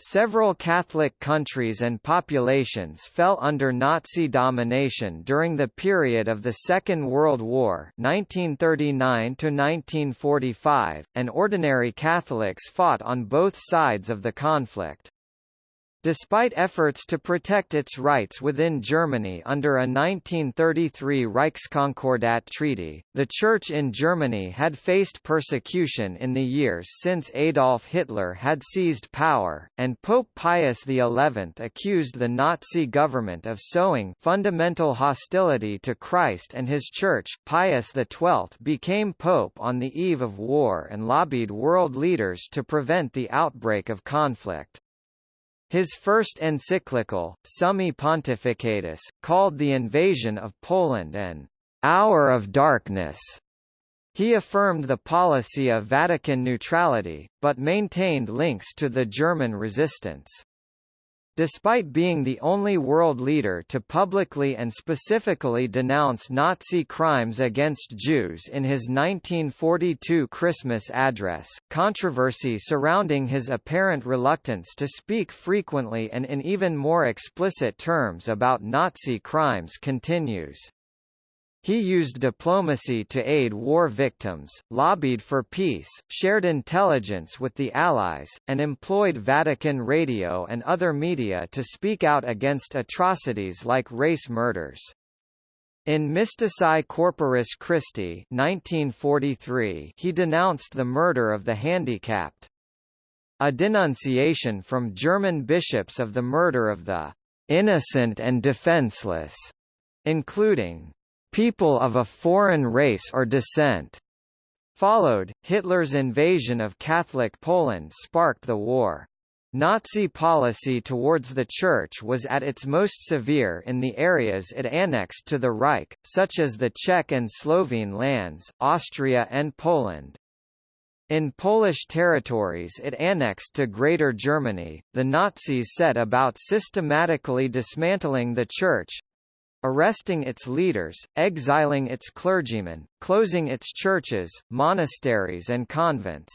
Several Catholic countries and populations fell under Nazi domination during the period of the Second World War 1939 and ordinary Catholics fought on both sides of the conflict. Despite efforts to protect its rights within Germany under a 1933 Reichskonkordat treaty, the Church in Germany had faced persecution in the years since Adolf Hitler had seized power, and Pope Pius XI accused the Nazi government of sowing fundamental hostility to Christ and his Church. Pius XII became pope on the eve of war and lobbied world leaders to prevent the outbreak of conflict. His first encyclical, Summi Pontificatus, called the invasion of Poland an hour of darkness. He affirmed the policy of Vatican neutrality, but maintained links to the German resistance. Despite being the only world leader to publicly and specifically denounce Nazi crimes against Jews in his 1942 Christmas address, controversy surrounding his apparent reluctance to speak frequently and in even more explicit terms about Nazi crimes continues. He used diplomacy to aid war victims, lobbied for peace, shared intelligence with the Allies, and employed Vatican radio and other media to speak out against atrocities like race murders. In Mystici Corporis Christi 1943, he denounced the murder of the handicapped. A denunciation from German bishops of the murder of the innocent and defenseless, including people of a foreign race or descent. Followed, Hitler's invasion of Catholic Poland sparked the war. Nazi policy towards the Church was at its most severe in the areas it annexed to the Reich, such as the Czech and Slovene lands, Austria and Poland. In Polish territories it annexed to Greater Germany, the Nazis set about systematically dismantling the Church, arresting its leaders, exiling its clergymen, closing its churches, monasteries and convents.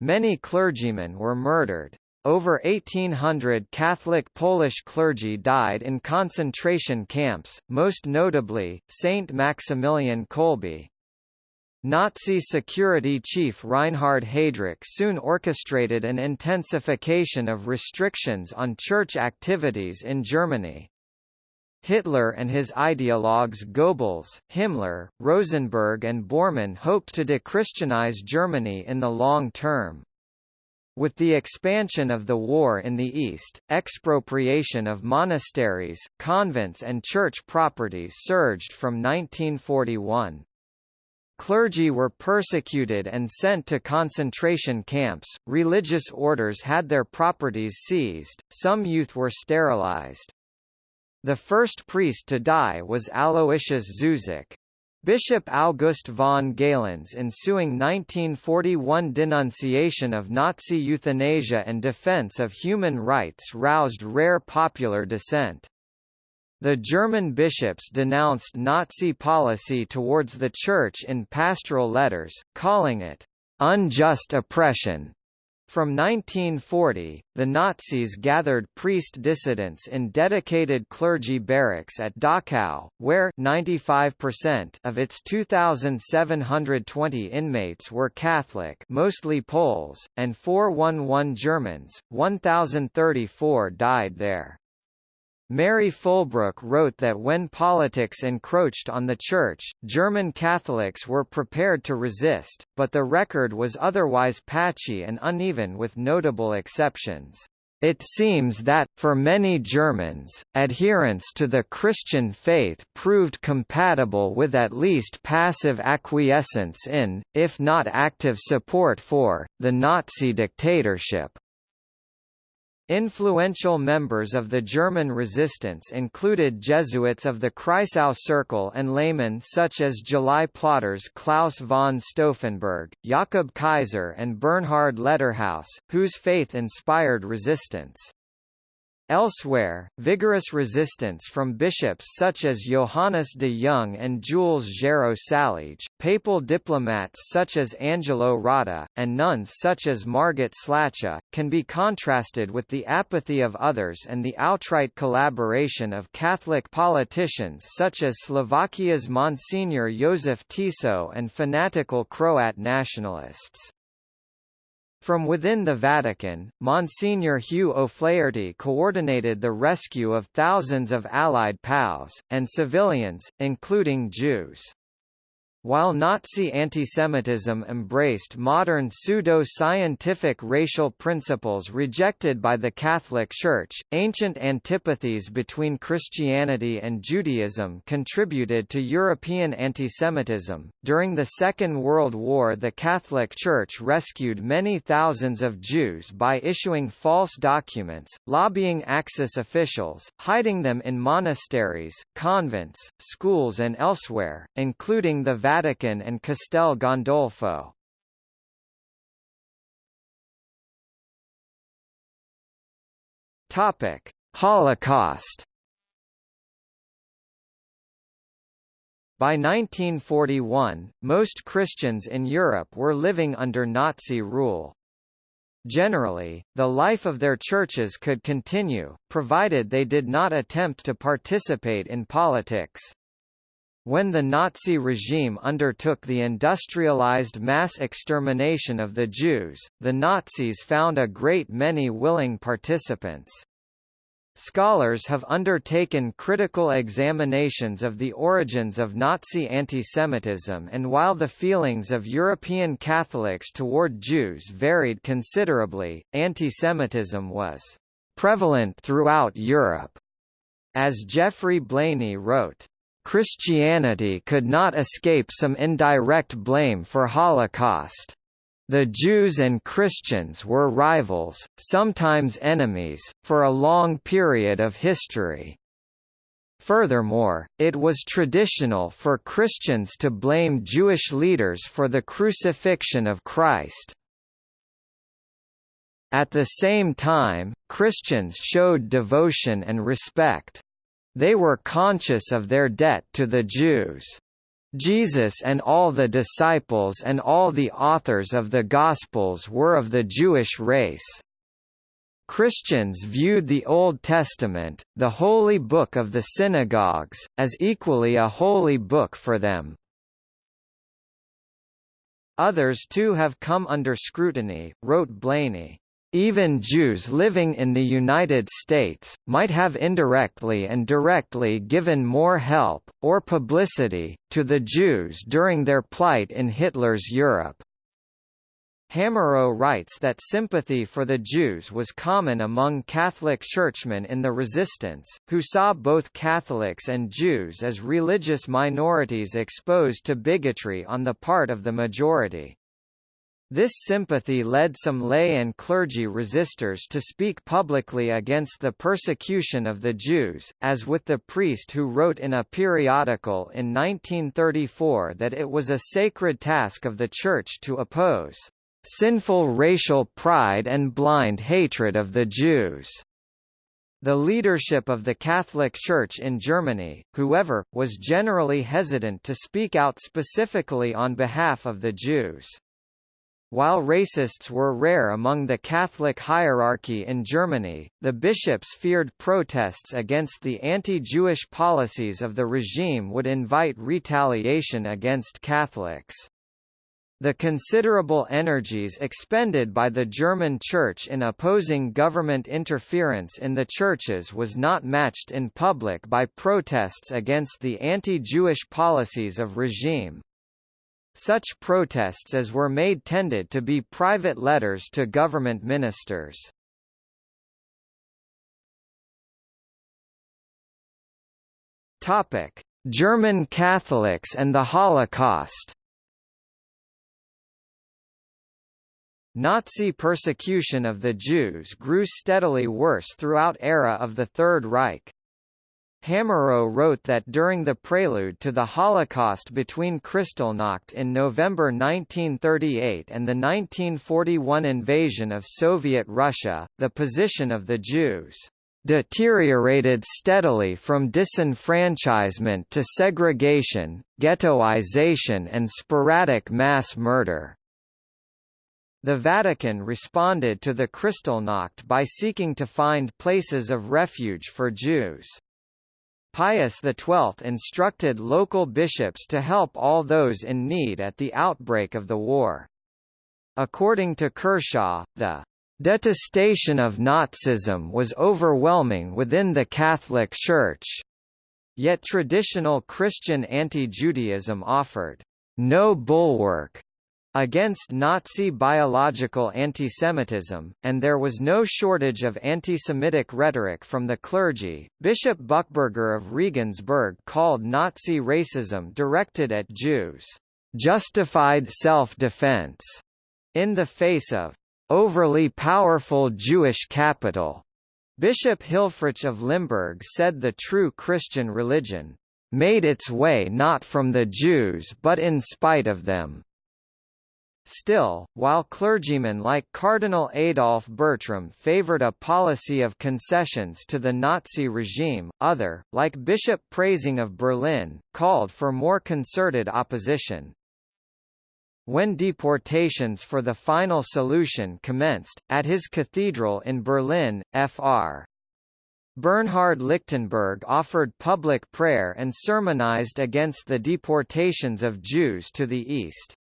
Many clergymen were murdered. Over 1,800 Catholic Polish clergy died in concentration camps, most notably, Saint Maximilian Kolbe. Nazi security chief Reinhard Heydrich soon orchestrated an intensification of restrictions on church activities in Germany. Hitler and his ideologues Goebbels, Himmler, Rosenberg and Bormann hoped to dechristianize Germany in the long term. With the expansion of the war in the East, expropriation of monasteries, convents and church property surged from 1941. Clergy were persecuted and sent to concentration camps, religious orders had their properties seized, some youth were sterilized. The first priest to die was Aloysius Zuzak. Bishop August von Galen's ensuing 1941 denunciation of Nazi euthanasia and defense of human rights roused rare popular dissent. The German bishops denounced Nazi policy towards the Church in pastoral letters, calling it unjust oppression from 1940, the Nazis gathered priest dissidents in dedicated clergy barracks at Dachau, where 95% of its 2,720 inmates were Catholic mostly Poles, and 411 Germans, 1,034 died there. Mary Fulbrook wrote that when politics encroached on the Church, German Catholics were prepared to resist, but the record was otherwise patchy and uneven with notable exceptions. It seems that, for many Germans, adherence to the Christian faith proved compatible with at least passive acquiescence in, if not active support for, the Nazi dictatorship. Influential members of the German resistance included Jesuits of the Kreisau Circle and laymen such as July plotters Claus von Stauffenberg, Jakob Kaiser and Bernhard Letterhaus, whose faith inspired resistance. Elsewhere, vigorous resistance from bishops such as Johannes de Jong and Jules Géraud Saliège, papal diplomats such as Angelo Rota, and nuns such as Margit Slachta, can be contrasted with the apathy of others and the outright collaboration of Catholic politicians such as Slovakia's Monsignor Josef Tiso and fanatical Croat nationalists. From within the Vatican, Monsignor Hugh O'Flaherty coordinated the rescue of thousands of Allied POWs, and civilians, including Jews. While Nazi antisemitism embraced modern pseudo-scientific racial principles rejected by the Catholic Church, ancient antipathies between Christianity and Judaism contributed to European antisemitism. During the Second World War, the Catholic Church rescued many thousands of Jews by issuing false documents, lobbying Axis officials, hiding them in monasteries, convents, schools and elsewhere, including the Vatican and Castel Gandolfo. Topic: Holocaust. By 1941, most Christians in Europe were living under Nazi rule. Generally, the life of their churches could continue, provided they did not attempt to participate in politics. When the Nazi regime undertook the industrialized mass extermination of the Jews, the Nazis found a great many willing participants. Scholars have undertaken critical examinations of the origins of Nazi antisemitism and while the feelings of European Catholics toward Jews varied considerably, antisemitism was prevalent throughout Europe. As Geoffrey Blainey wrote, Christianity could not escape some indirect blame for Holocaust. The Jews and Christians were rivals, sometimes enemies, for a long period of history. Furthermore, it was traditional for Christians to blame Jewish leaders for the crucifixion of Christ. At the same time, Christians showed devotion and respect. They were conscious of their debt to the Jews. Jesus and all the disciples and all the authors of the Gospels were of the Jewish race. Christians viewed the Old Testament, the holy book of the synagogues, as equally a holy book for them. Others too have come under scrutiny, wrote Blainey. Even Jews living in the United States, might have indirectly and directly given more help, or publicity, to the Jews during their plight in Hitler's Europe. Hamerow writes that sympathy for the Jews was common among Catholic churchmen in the Resistance, who saw both Catholics and Jews as religious minorities exposed to bigotry on the part of the majority. This sympathy led some lay and clergy resistors to speak publicly against the persecution of the Jews, as with the priest who wrote in a periodical in 1934 that it was a sacred task of the Church to oppose sinful racial pride and blind hatred of the Jews. The leadership of the Catholic Church in Germany, whoever, was generally hesitant to speak out specifically on behalf of the Jews. While racists were rare among the Catholic hierarchy in Germany, the bishops feared protests against the anti-Jewish policies of the regime would invite retaliation against Catholics. The considerable energies expended by the German Church in opposing government interference in the churches was not matched in public by protests against the anti-Jewish policies of regime. Such protests as were made tended to be private letters to government ministers. Topic: German Catholics and the Holocaust. Nazi persecution of the Jews grew steadily worse throughout era of the Third Reich. Hamerow wrote that during the prelude to the Holocaust between Kristallnacht in November 1938 and the 1941 invasion of Soviet Russia, the position of the Jews deteriorated steadily from disenfranchisement to segregation, ghettoization and sporadic mass murder. The Vatican responded to the Kristallnacht by seeking to find places of refuge for Jews. Pius XII instructed local bishops to help all those in need at the outbreak of the war. According to Kershaw, the detestation of Nazism was overwhelming within the Catholic Church. Yet traditional Christian anti-Judaism offered no bulwark against Nazi biological antisemitism, and there was no shortage of anti-Semitic rhetoric from the clergy. Bishop Buchberger of Regensburg called Nazi racism directed at Jews, justified self-defense, in the face of overly powerful Jewish capital. Bishop Hilfrich of Limburg said the true Christian religion made its way not from the Jews but in spite of them. Still, while clergymen like Cardinal Adolf Bertram favored a policy of concessions to the Nazi regime, other, like Bishop Preysing of Berlin, called for more concerted opposition. When deportations for the final solution commenced, at his cathedral in Berlin, Fr. Bernhard Lichtenberg offered public prayer and sermonized against the deportations of Jews to the east.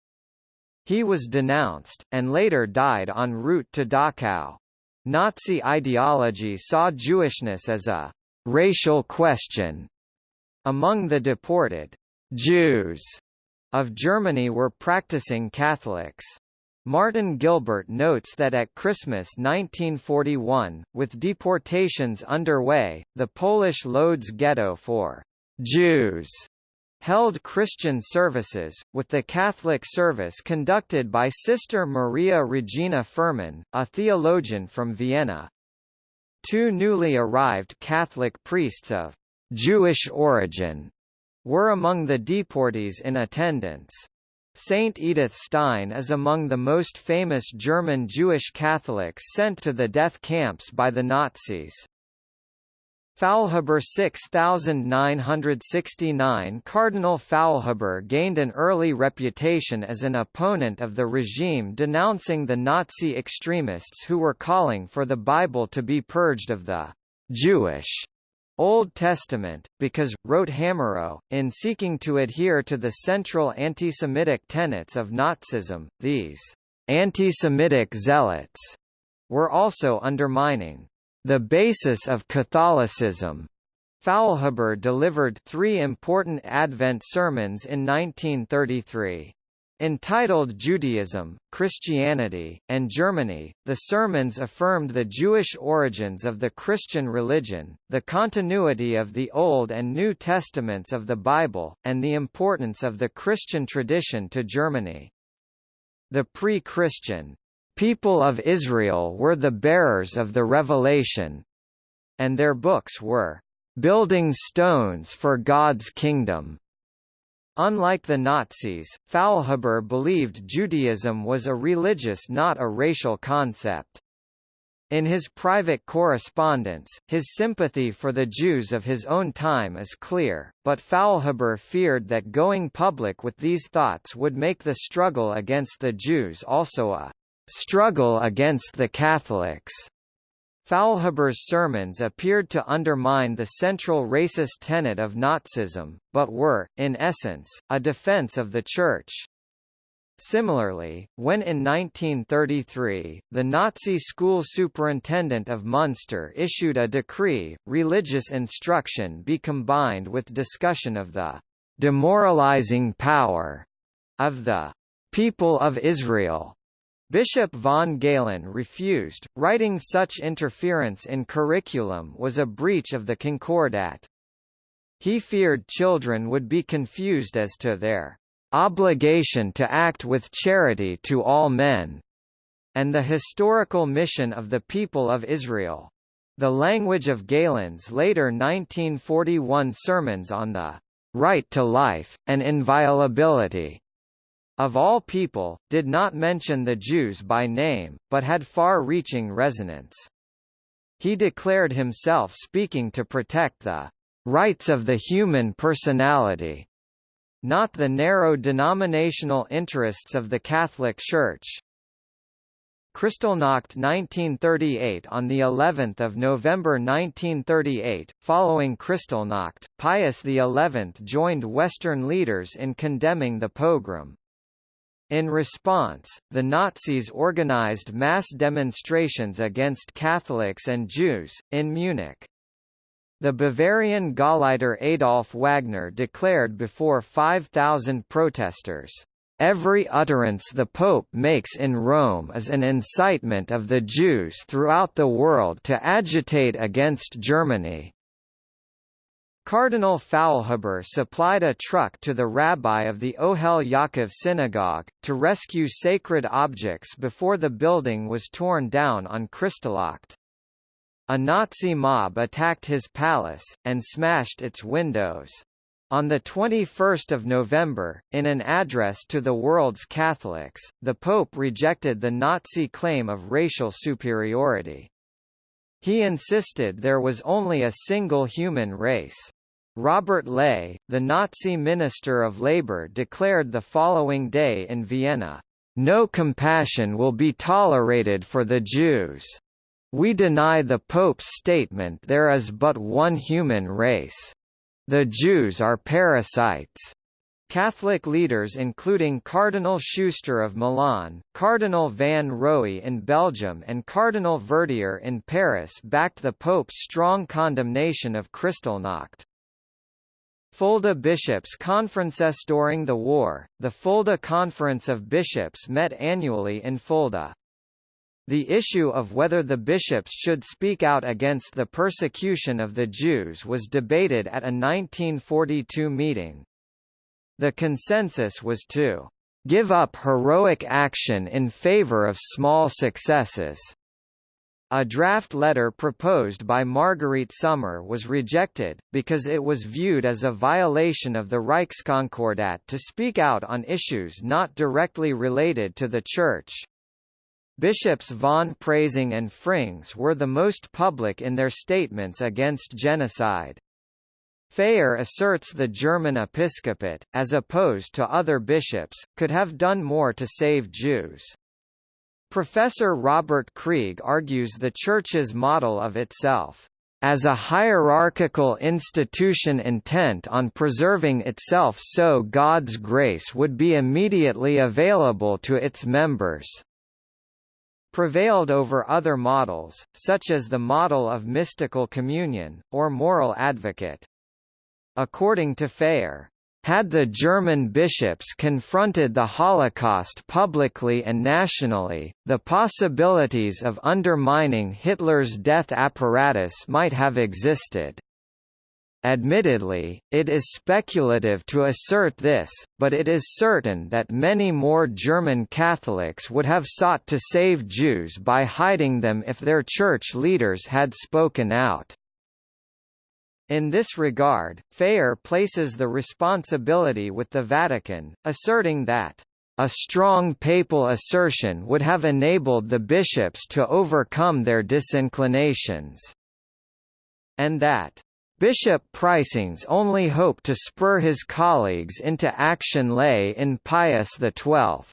He was denounced, and later died en route to Dachau. Nazi ideology saw Jewishness as a racial question. Among the deported Jews of Germany were practicing Catholics. Martin Gilbert notes that at Christmas 1941, with deportations underway, the Polish Lodz ghetto for Jews held Christian services, with the Catholic service conducted by Sister Maria Regina Fuhrmann, a theologian from Vienna. Two newly arrived Catholic priests of Jewish origin were among the deportees in attendance. Saint Edith Stein is among the most famous German Jewish Catholics sent to the death camps by the Nazis. Faulhaber 6969 Cardinal Faulhaber gained an early reputation as an opponent of the regime denouncing the Nazi extremists who were calling for the Bible to be purged of the «Jewish» Old Testament, because, wrote Hamerow, in seeking to adhere to the central anti-Semitic tenets of Nazism, these «anti-Semitic zealots» were also undermining the basis of Catholicism. Faulhaber delivered three important Advent sermons in 1933. Entitled Judaism, Christianity, and Germany, the sermons affirmed the Jewish origins of the Christian religion, the continuity of the Old and New Testaments of the Bible, and the importance of the Christian tradition to Germany. The pre-Christian people of Israel were the bearers of the revelation, and their books were building stones for God's kingdom. Unlike the Nazis, Faulhaber believed Judaism was a religious not a racial concept. In his private correspondence, his sympathy for the Jews of his own time is clear, but Faulhaber feared that going public with these thoughts would make the struggle against the Jews also a struggle against the Catholics. Faulhaber's sermons appeared to undermine the central racist tenet of Nazism, but were, in essence, a defense of the Church. Similarly, when in 1933, the Nazi school superintendent of Munster issued a decree, religious instruction be combined with discussion of the demoralizing power of the people of Israel Bishop von Galen refused, writing such interference in curriculum was a breach of the Concordat. He feared children would be confused as to their obligation to act with charity to all men, and the historical mission of the people of Israel. The language of Galen's later 1941 sermons on the right to life, and inviolability of all people, did not mention the Jews by name, but had far-reaching resonance. He declared himself speaking to protect the rights of the human personality, not the narrow denominational interests of the Catholic Church. Kristallnacht 1938 On the 11th of November 1938, following Kristallnacht, Pius XI joined Western leaders in condemning the pogrom. In response, the Nazis organized mass demonstrations against Catholics and Jews, in Munich. The Bavarian Gauleiter Adolf Wagner declared before 5,000 protesters, Every utterance the Pope makes in Rome is an incitement of the Jews throughout the world to agitate against Germany. Cardinal Faulhaber supplied a truck to the rabbi of the Ohel Yaakov synagogue, to rescue sacred objects before the building was torn down on Kristallnacht. A Nazi mob attacked his palace, and smashed its windows. On 21 November, in an address to the world's Catholics, the Pope rejected the Nazi claim of racial superiority. He insisted there was only a single human race. Robert Ley, the Nazi Minister of Labour declared the following day in Vienna, "...no compassion will be tolerated for the Jews. We deny the Pope's statement there is but one human race." The Jews are parasites. Catholic leaders including Cardinal Schuster of Milan, Cardinal Van Roey in Belgium and Cardinal Verdier in Paris backed the Pope's strong condemnation of Kristallnacht. Fulda bishops' conferences during the war, the Fulda Conference of Bishops met annually in Fulda. The issue of whether the bishops should speak out against the persecution of the Jews was debated at a 1942 meeting. The consensus was to give up heroic action in favor of small successes. A draft letter proposed by Margarete Sommer was rejected, because it was viewed as a violation of the Reichskonkordat to speak out on issues not directly related to the Church. Bishops von Preysing and Frings were the most public in their statements against genocide. Phayer asserts the German episcopate, as opposed to other bishops, could have done more to save Jews. Professor Robert Krieg argues the Church's model of itself as a hierarchical institution intent on preserving itself so God's grace would be immediately available to its members prevailed over other models, such as the model of mystical communion, or moral advocate. According to Phayer, had the German bishops confronted the Holocaust publicly and nationally, the possibilities of undermining Hitler's death apparatus might have existed. Admittedly, it is speculative to assert this, but it is certain that many more German Catholics would have sought to save Jews by hiding them if their church leaders had spoken out. In this regard, Phayer places the responsibility with the Vatican, asserting that a strong papal assertion would have enabled the bishops to overcome their disinclinations, and that Bishop Preysing's only hope to spur his colleagues into action lay in Pius XII.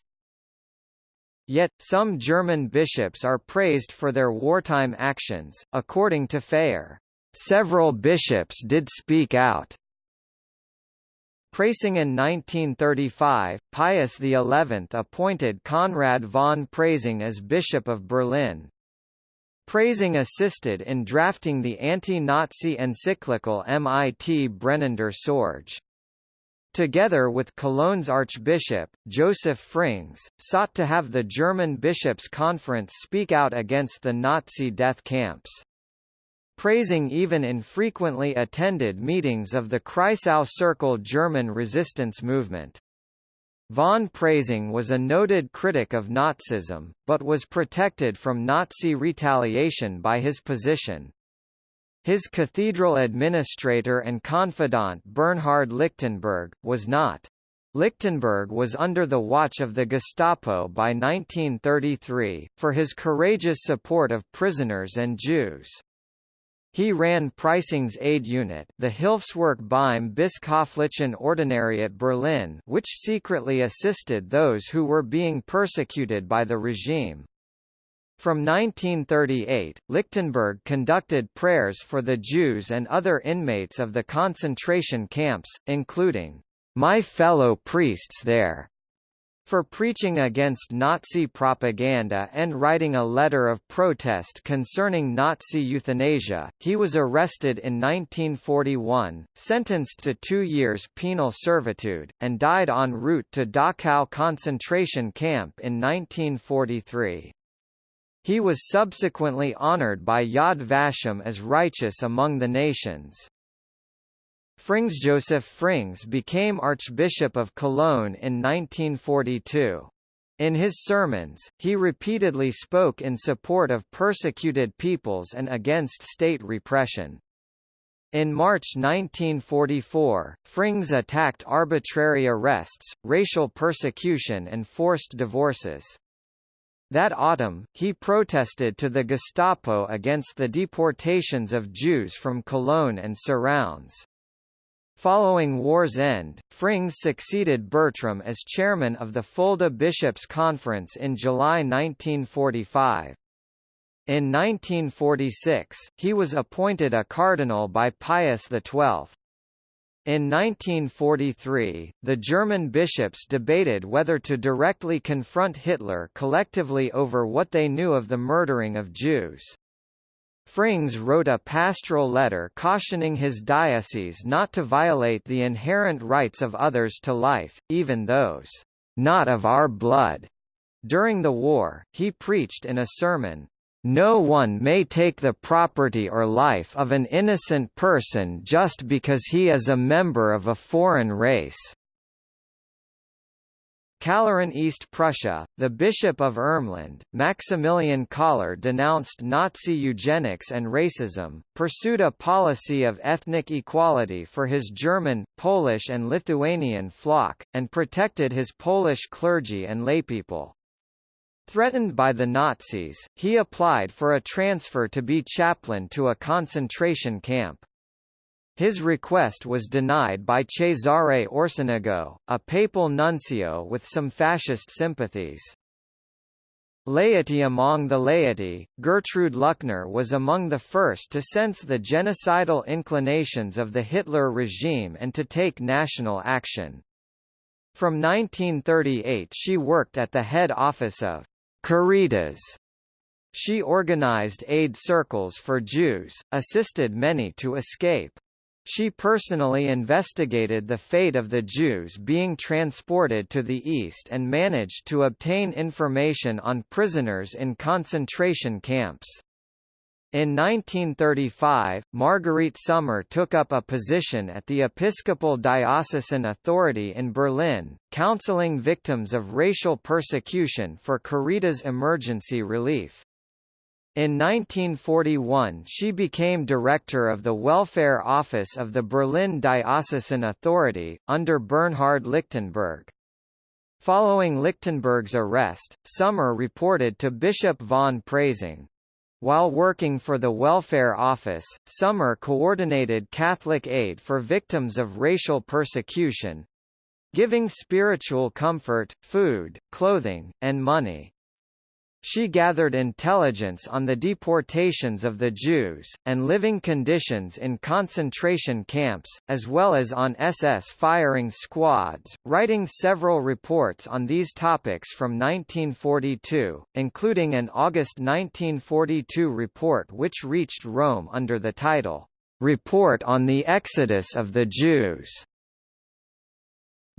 Yet, some German bishops are praised for their wartime actions, according to Phayer. Several bishops did speak out. Preysing in 1935, Pius XI appointed Conrad von Preysing as Bishop of Berlin, Preysing assisted in drafting the anti-Nazi encyclical Mit brennender Sorge. Together with Cologne's Archbishop, Joseph Frings, sought to have the German Bishops' Conference speak out against the Nazi death camps. Preysing even infrequently attended meetings of the Kreisau Circle German resistance movement. Von Preysing was a noted critic of Nazism, but was protected from Nazi retaliation by his position. His cathedral administrator and confidant Bernhard Lichtenberg, was not. Lichtenberg was under the watch of the Gestapo by 1933, for his courageous support of prisoners and Jews. He ran Preysing's aid unit the Hilfswerk beim Bischöflichen Ordinariat Berlin which secretly assisted those who were being persecuted by the regime. From 1938, Lichtenberg conducted prayers for the Jews and other inmates of the concentration camps, including, "...my fellow priests there." For preaching against Nazi propaganda and writing a letter of protest concerning Nazi euthanasia, he was arrested in 1941, sentenced to two years penal servitude, and died en route to Dachau concentration camp in 1943. He was subsequently honored by Yad Vashem as righteous among the nations. Frings Joseph Frings became Archbishop of Cologne in 1942. In his sermons, he repeatedly spoke in support of persecuted peoples and against state repression. In March 1944, Frings attacked arbitrary arrests, racial persecution and forced divorces. That autumn, he protested to the Gestapo against the deportations of Jews from Cologne and surrounds. Following war's end, Frings succeeded Bertram as chairman of the Fulda Bishops' Conference in July 1945. In 1946, he was appointed a cardinal by Pius XII. In 1943, the German bishops debated whether to directly confront Hitler collectively over what they knew of the murdering of Jews. Frings wrote a pastoral letter cautioning his diocese not to violate the inherent rights of others to life, even those not of our blood. During the war, he preached in a sermon, no one may take the property or life of an innocent person just because he is a member of a foreign race. Kalaran East Prussia, the Bishop of Ermland, Maximilian Kaller denounced Nazi eugenics and racism, pursued a policy of ethnic equality for his German, Polish and Lithuanian flock, and protected his Polish clergy and laypeople. Threatened by the Nazis, he applied for a transfer to be chaplain to a concentration camp. His request was denied by Cesare Orsenigo, a papal nuncio with some fascist sympathies. Laity Among the laity, Gertrud Luckner was among the first to sense the genocidal inclinations of the Hitler regime and to take national action. From 1938 she worked at the head office of Caritas. She organized aid circles for Jews, assisted many to escape. She personally investigated the fate of the Jews being transported to the East and managed to obtain information on prisoners in concentration camps. In 1935, Margarete Sommer took up a position at the Episcopal Diocesan Authority in Berlin, counseling victims of racial persecution for Caritas emergency relief. In 1941 she became director of the Welfare Office of the Berlin Diocesan Authority, under Bernhard Lichtenberg. Following Lichtenberg's arrest, Sommer reported to Bishop von Preysing. While working for the Welfare Office, Sommer coordinated Catholic aid for victims of racial persecution—giving spiritual comfort, food, clothing, and money. She gathered intelligence on the deportations of the Jews, and living conditions in concentration camps, as well as on SS firing squads, writing several reports on these topics from 1942, including an August 1942 report which reached Rome under the title, "'Report on the Exodus of the Jews'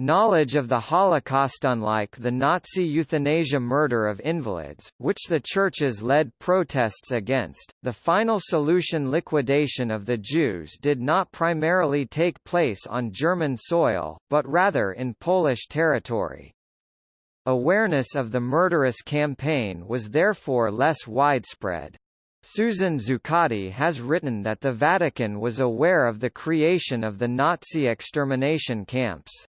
Knowledge of the Holocaust Unlike the Nazi euthanasia murder of invalids, which the churches led protests against, the final solution liquidation of the Jews did not primarily take place on German soil, but rather in Polish territory. Awareness of the murderous campaign was therefore less widespread. Susan Zuccotti has written that the Vatican was aware of the creation of the Nazi extermination camps.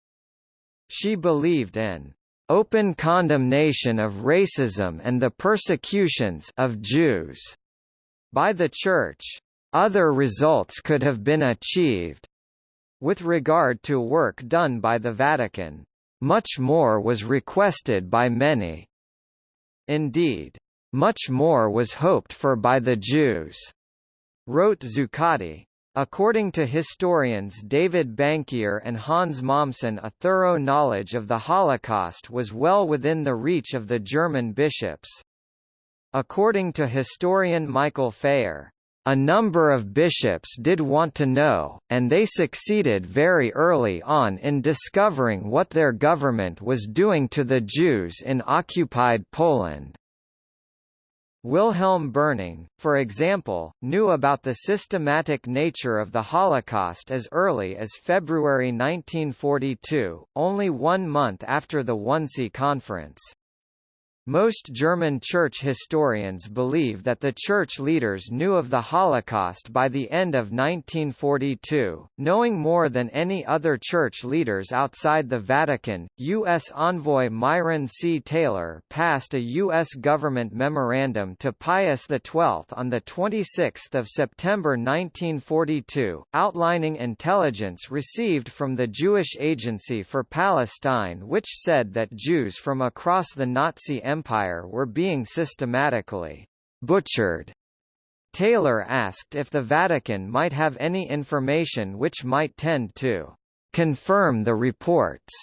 She believed in open condemnation of racism and the persecutions of Jews by the Church. Other results could have been achieved. With regard to work done by the Vatican, much more was requested by many. Indeed, much more was hoped for by the Jews, wrote Zuccotti. According to historians David Bankier and Hans Mommsen a thorough knowledge of the Holocaust was well within the reach of the German bishops. According to historian Michael Phayer, a number of bishops did want to know, and they succeeded very early on in discovering what their government was doing to the Jews in occupied Poland. Wilhelm Berning, for example, knew about the systematic nature of the Holocaust as early as February 1942, only one month after the Wannsee Conference. Most German church historians believe that the church leaders knew of the Holocaust by the end of 1942, knowing more than any other church leaders outside the Vatican. U.S. envoy Myron C. Taylor passed a U.S. government memorandum to Pius XII on 26 September 1942, outlining intelligence received from the Jewish Agency for Palestine which said that Jews from across the Nazi Empire Empire were being systematically butchered. Taylor asked if the Vatican might have any information which might tend to confirm the reports,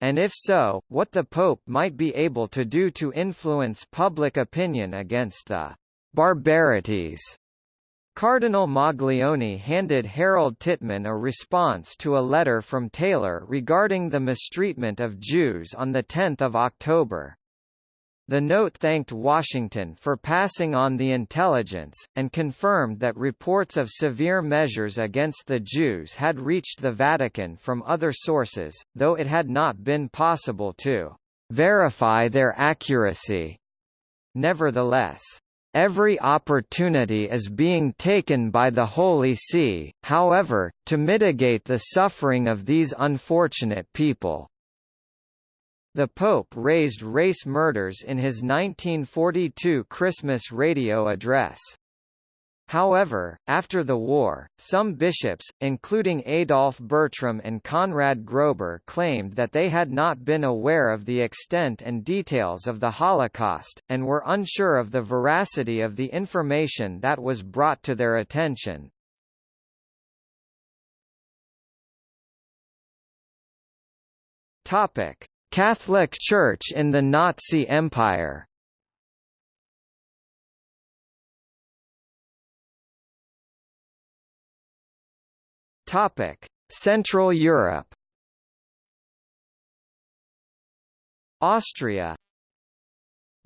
and if so, what the Pope might be able to do to influence public opinion against the barbarities. Cardinal Maglione handed Harold Tittmann a response to a letter from Taylor regarding the mistreatment of Jews on 10 October. The note thanked Washington for passing on the intelligence, and confirmed that reports of severe measures against the Jews had reached the Vatican from other sources, though it had not been possible to verify their accuracy. Nevertheless, Every opportunity is being taken by the Holy See, however, to mitigate the suffering of these unfortunate people. The Pope raised race murders in his 1942 Christmas radio address. However, after the war, some bishops, including Adolf Bertram and Conrad Grober claimed that they had not been aware of the extent and details of the Holocaust, and were unsure of the veracity of the information that was brought to their attention. Catholic Church in the Nazi Empire Topic: Central Europe. Austria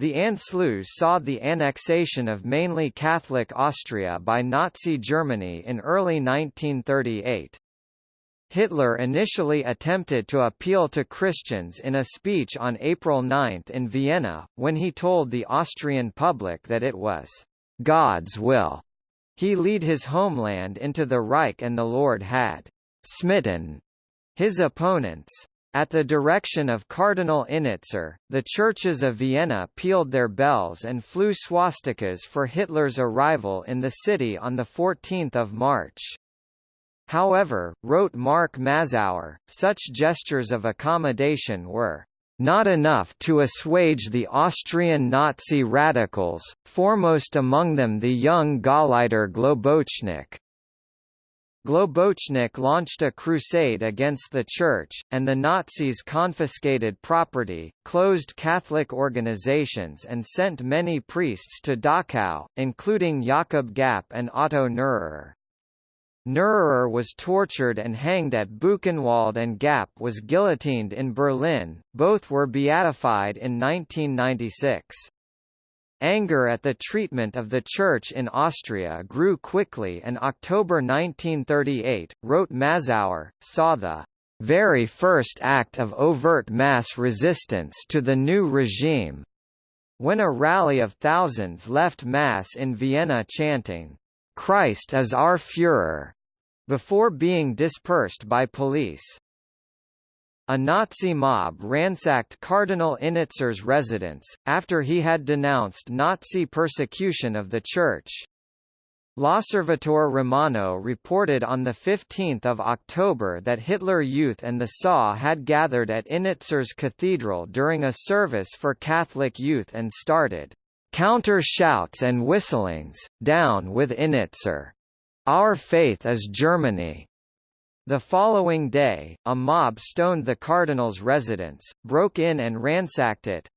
The Anschluss saw the annexation of mainly Catholic Austria by Nazi Germany in early 1938. Hitler initially attempted to appeal to Christians in a speech on April 9 in Vienna, when he told the Austrian public that it was God's will he lead his homeland into the Reich and the Lord had smitten his opponents. At the direction of Cardinal Innitzer, the churches of Vienna pealed their bells and flew swastikas for Hitler's arrival in the city on 14 March. However, wrote Mark Mazower, such gestures of accommodation were not enough to assuage the Austrian Nazi radicals, foremost among them the young Gauleiter Globocnik. Globocnik launched a crusade against the Church, and the Nazis confiscated property, closed Catholic organizations and sent many priests to Dachau, including Jakob Gapp and Otto Neururer. Neururer was tortured and hanged at Buchenwald and Gapp was guillotined in Berlin, both were beatified in 1996. Anger at the treatment of the Church in Austria grew quickly and October 1938, wrote Mazower, saw the very first act of overt mass resistance to the new regime, when a rally of thousands left Mass in Vienna chanting, Christ is our Führer, before being dispersed by police. A Nazi mob ransacked Cardinal Innitzer's residence, after he had denounced Nazi persecution of the Church. L'Osservatore Romano reported on 15 October that Hitler Youth and the SA had gathered at Innitzer's Cathedral during a service for Catholic youth and started counter shouts and whistlings, down with Innitzer. Our faith is Germany. The following day, a mob stoned the cardinal's residence, broke in and ransacked it,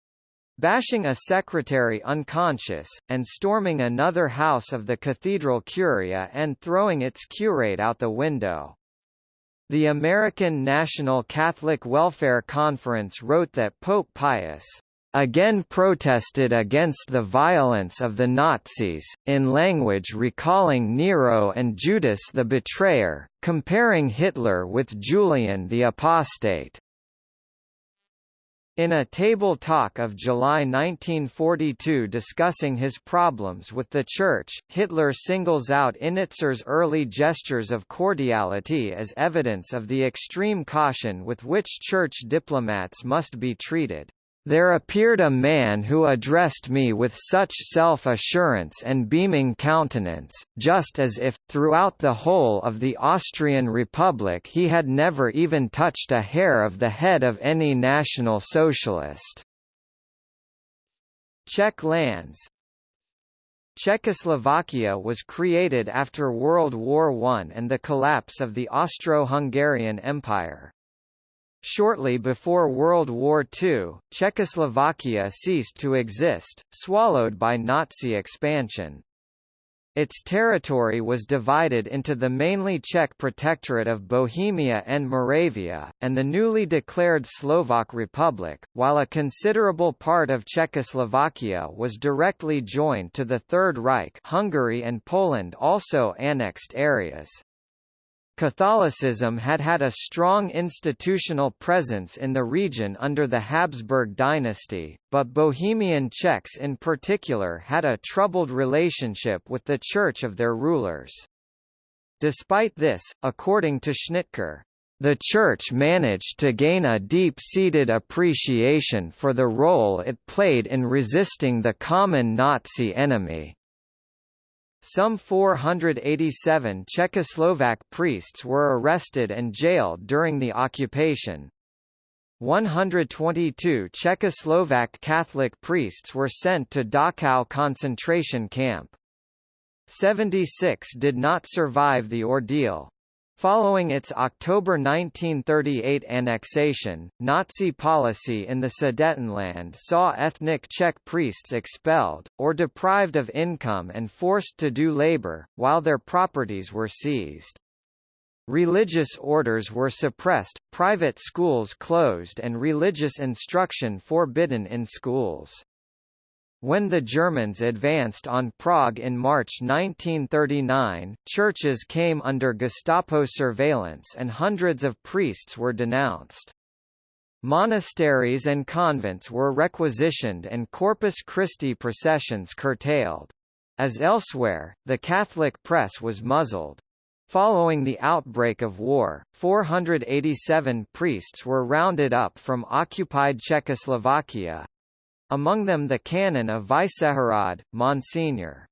bashing a secretary unconscious, and storming another house of the cathedral curia and throwing its curate out the window. The American National Catholic Welfare Conference wrote that Pope Pius again protested against the violence of the Nazis, in language recalling Nero and Judas the Betrayer, comparing Hitler with Julian the Apostate. In a table talk of July 1942 discussing his problems with the Church, Hitler singles out Innitzer's early gestures of cordiality as evidence of the extreme caution with which Church diplomats must be treated. There appeared a man who addressed me with such self-assurance and beaming countenance, just as if, throughout the whole of the Austrian Republic he had never even touched a hair of the head of any National Socialist. Czech lands Czechoslovakia was created after World War I and the collapse of the Austro-Hungarian Empire. Shortly before World War II, Czechoslovakia ceased to exist, swallowed by Nazi expansion. Its territory was divided into the mainly Czech protectorate of Bohemia and Moravia, and the newly declared Slovak Republic, while a considerable part of Czechoslovakia was directly joined to the Third Reich Hungary and Poland also annexed areas. Catholicism had had a strong institutional presence in the region under the Habsburg dynasty, but Bohemian Czechs in particular had a troubled relationship with the church of their rulers. Despite this, according to Schnitker, the Church managed to gain a deep-seated appreciation for the role it played in resisting the common Nazi enemy. Some 487 Czechoslovak priests were arrested and jailed during the occupation. 122 Czechoslovak Catholic priests were sent to Dachau concentration camp. 76 did not survive the ordeal. Following its October 1938 annexation, Nazi policy in the Sudetenland saw ethnic Czech priests expelled, or deprived of income and forced to do labor, while their properties were seized. Religious orders were suppressed, private schools closed and religious instruction forbidden in schools. When the Germans advanced on Prague in March 1939, churches came under Gestapo surveillance and hundreds of priests were denounced. Monasteries and convents were requisitioned and Corpus Christi processions curtailed. As elsewhere, the Catholic press was muzzled. Following the outbreak of war, 487 priests were rounded up from occupied Czechoslovakia, among them the canon of Vyšehrad, Monsignor.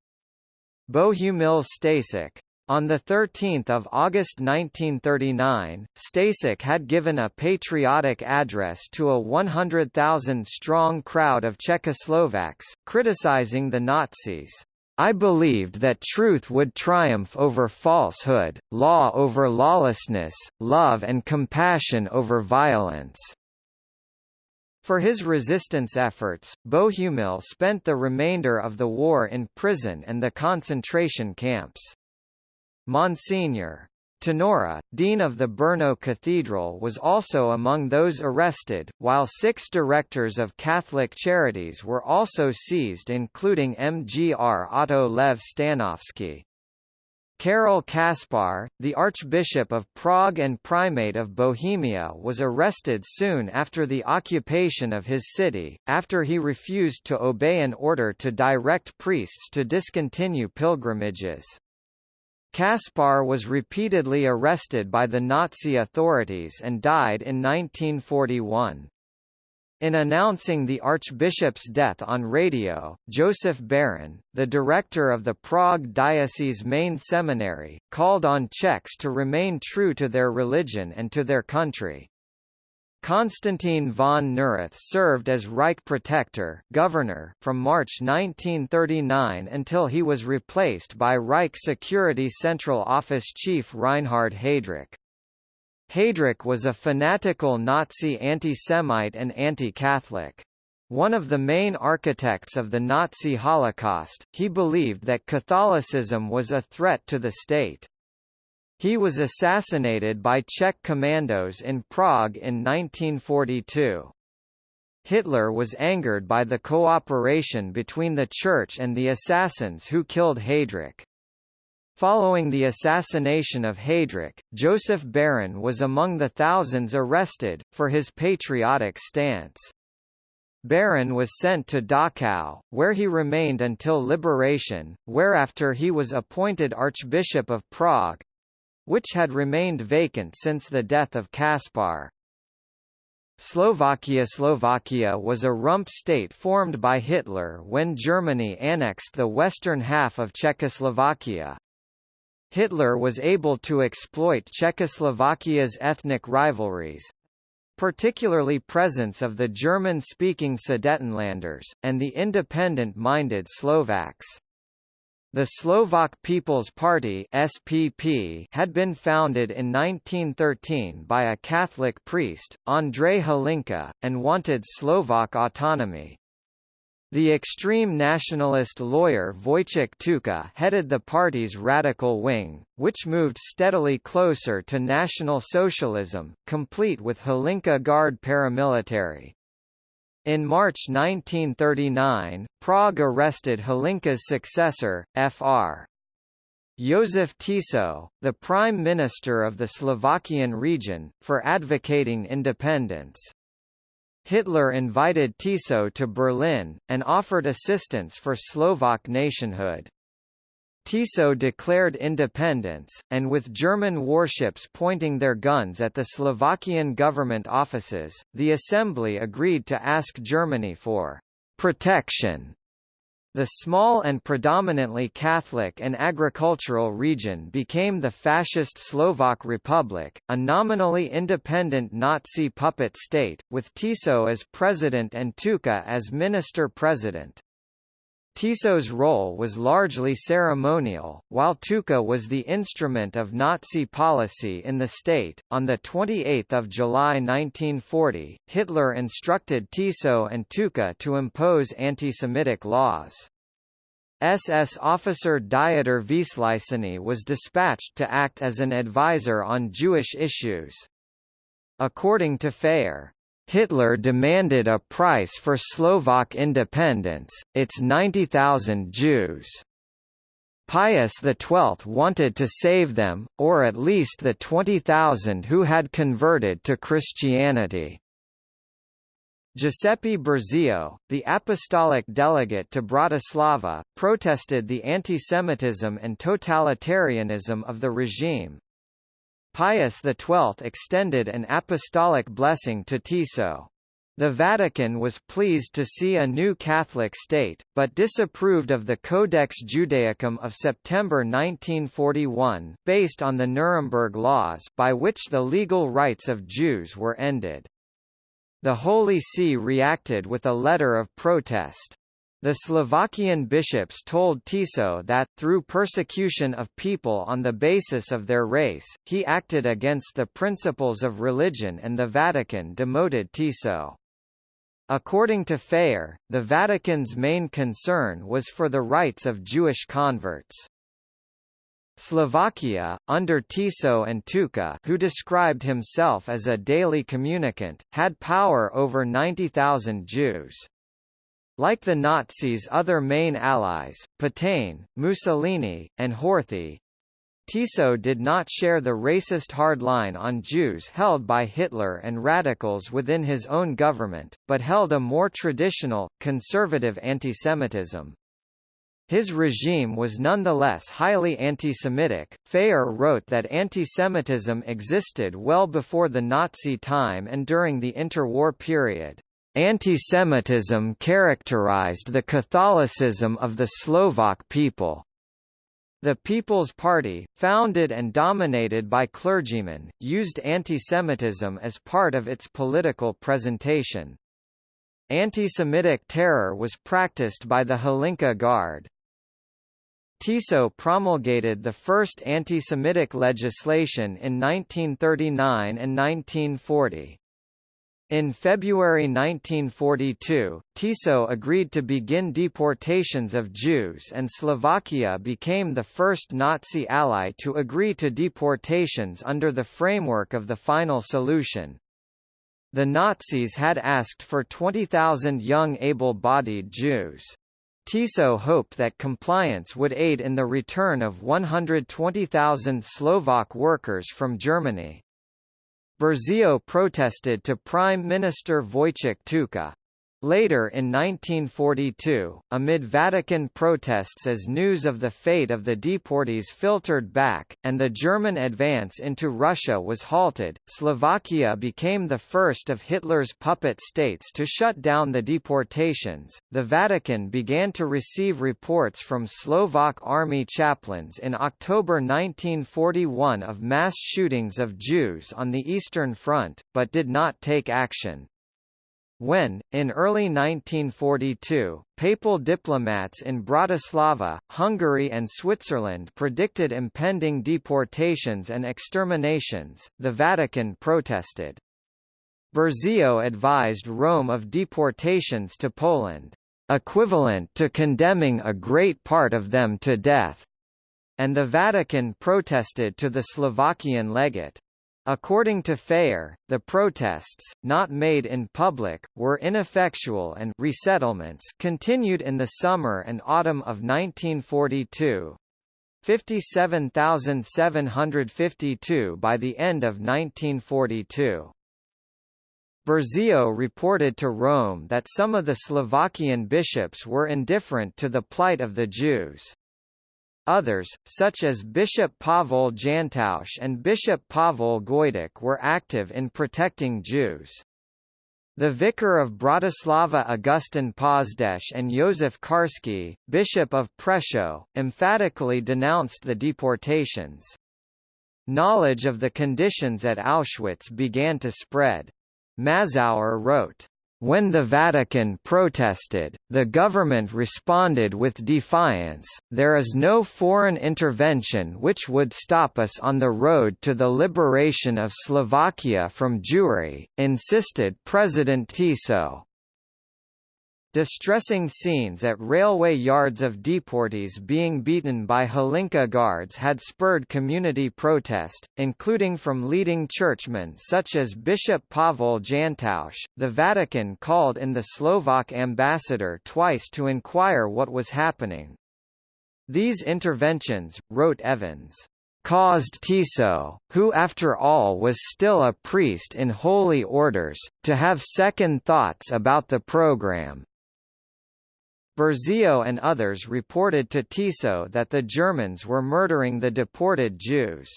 Bohumil Stasek. On 13 August 1939, Stasek had given a patriotic address to a 100,000-strong crowd of Czechoslovaks, criticizing the Nazis. I believed that truth would triumph over falsehood, law over lawlessness, love and compassion over violence. For his resistance efforts, Bohumil spent the remainder of the war in prison and the concentration camps. Monsignor. Tenora, dean of the Brno Cathedral was also among those arrested, while six directors of Catholic charities were also seized including Mgr Otto Lev Stanovsky. Karol Kaspar, the Archbishop of Prague and Primate of Bohemia was arrested soon after the occupation of his city, after he refused to obey an order to direct priests to discontinue pilgrimages. Kaspar was repeatedly arrested by the Nazi authorities and died in 1941. In announcing the archbishop's death on radio, Joseph Beran, the director of the Prague Diocese Main Seminary, called on Czechs to remain true to their religion and to their country. Konstantin von Neurath served as Reich Protector governor from March 1939 until he was replaced by Reich Security Central Office Chief Reinhard Heydrich. Heydrich was a fanatical Nazi anti-Semite and anti-Catholic. One of the main architects of the Nazi Holocaust, he believed that Catholicism was a threat to the state. He was assassinated by Czech commandos in Prague in 1942. Hitler was angered by the cooperation between the Church and the assassins who killed Heydrich. Following the assassination of Heydrich, Joseph Beran was among the thousands arrested, for his patriotic stance. Beran was sent to Dachau, where he remained until liberation, whereafter he was appointed Archbishop of Prague—which had remained vacant since the death of Kaspar. Slovakia Slovakia was a rump state formed by Hitler when Germany annexed the western half of Czechoslovakia. Hitler was able to exploit Czechoslovakia's ethnic rivalries, particularly presence of the German-speaking Sudetenlanders, and the independent-minded Slovaks. The Slovak People's Party SPP had been founded in 1913 by a Catholic priest, Andrej Hlinka, and wanted Slovak autonomy. The extreme nationalist lawyer Vojtech Tuka headed the party's radical wing, which moved steadily closer to National Socialism, complete with Hlinka Guard paramilitary. In March 1939, Prague arrested Hlinka's successor, Fr. Josef Tiso, the prime minister of the Slovakian region, for advocating independence. Hitler invited Tiso to Berlin, and offered assistance for Slovak nationhood. Tiso declared independence, and with German warships pointing their guns at the Slovakian government offices, the assembly agreed to ask Germany for protection the small and predominantly Catholic and agricultural region became the fascist Slovak Republic, a nominally independent Nazi puppet state, with Tiso as president and Tuka as minister-president. Tiso's role was largely ceremonial, while Tuka was the instrument of Nazi policy in the state. On the 28th of July 1940, Hitler instructed Tiso and Tuka to impose anti-Semitic laws. SS officer Dieter Wisliceny was dispatched to act as an advisor on Jewish issues. According to Phayer, Hitler demanded a price for Slovak independence, its 90,000 Jews. Pius XII wanted to save them, or at least the 20,000 who had converted to Christianity. Giuseppe Burzio, the apostolic delegate to Bratislava, protested the antisemitism and totalitarianism of the regime. Pius XII extended an apostolic blessing to Tiso. The Vatican was pleased to see a new Catholic state, but disapproved of the Codex Judaicum of September 1941, based on the Nuremberg laws by which the legal rights of Jews were ended. The Holy See reacted with a letter of protest. The Slovakian bishops told Tiso that, through persecution of people on the basis of their race, he acted against the principles of religion and the Vatican demoted Tiso. According to Phayer, the Vatican's main concern was for the rights of Jewish converts. Slovakia, under Tiso and Tuka who described himself as a daily communicant, had power over 90,000 Jews. Like the Nazis' other main allies, Pétain, Mussolini, and Horthy, Tiso did not share the racist hard line on Jews held by Hitler and radicals within his own government, but held a more traditional, conservative antisemitism. His regime was nonetheless highly anti-Semitic. Phayer wrote that anti-Semitism existed well before the Nazi time and during the interwar period. Antisemitism characterized the Catholicism of the Slovak people. The People's Party, founded and dominated by clergymen, used antisemitism as part of its political presentation. Anti-Semitic terror was practiced by the Hlinka Guard. Tiso promulgated the first anti-Semitic legislation in 1939 and 1940. In February 1942, Tiso agreed to begin deportations of Jews and Slovakia became the first Nazi ally to agree to deportations under the framework of the final solution. The Nazis had asked for 20,000 young able-bodied Jews. Tiso hoped that compliance would aid in the return of 120,000 Slovak workers from Germany. Burzio protested to Prime Minister Vojtech Tuka. Later in 1942, amid Vatican protests as news of the fate of the deportees filtered back, and the German advance into Russia was halted, Slovakia became the first of Hitler's puppet states to shut down the deportations. The Vatican began to receive reports from Slovak army chaplains in October 1941 of mass shootings of Jews on the Eastern Front, but did not take action. When, in early 1942, papal diplomats in Bratislava, Hungary and Switzerland predicted impending deportations and exterminations, the Vatican protested. Burzio advised Rome of deportations to Poland, "...equivalent to condemning a great part of them to death," and the Vatican protested to the Slovakian legate. According to Phayer, the protests, not made in public, were ineffectual and resettlements continued in the summer and autumn of 1942. 57,752 by the end of 1942. Burzio reported to Rome that some of the Slovakian bishops were indifferent to the plight of the Jews. Others, such as Bishop Pavel Jantausch and Bishop Pavel Gojdik were active in protecting Jews. The vicar of Bratislava Augustin Pozdech and Josef Karski, Bishop of Prešov, emphatically denounced the deportations. Knowledge of the conditions at Auschwitz began to spread. Mazower wrote, when the Vatican protested, the government responded with defiance, there is no foreign intervention which would stop us on the road to the liberation of Slovakia from Jewry, insisted President Tiso. Distressing scenes at railway yards of deportees being beaten by Hlinka guards had spurred community protest, including from leading churchmen such as Bishop Pavel Jantausch. The Vatican called in the Slovak ambassador twice to inquire what was happening. These interventions, wrote Evans, caused Tiso, who after all was still a priest in holy orders, to have second thoughts about the program. Burzio and others reported to Tiso that the Germans were murdering the deported Jews.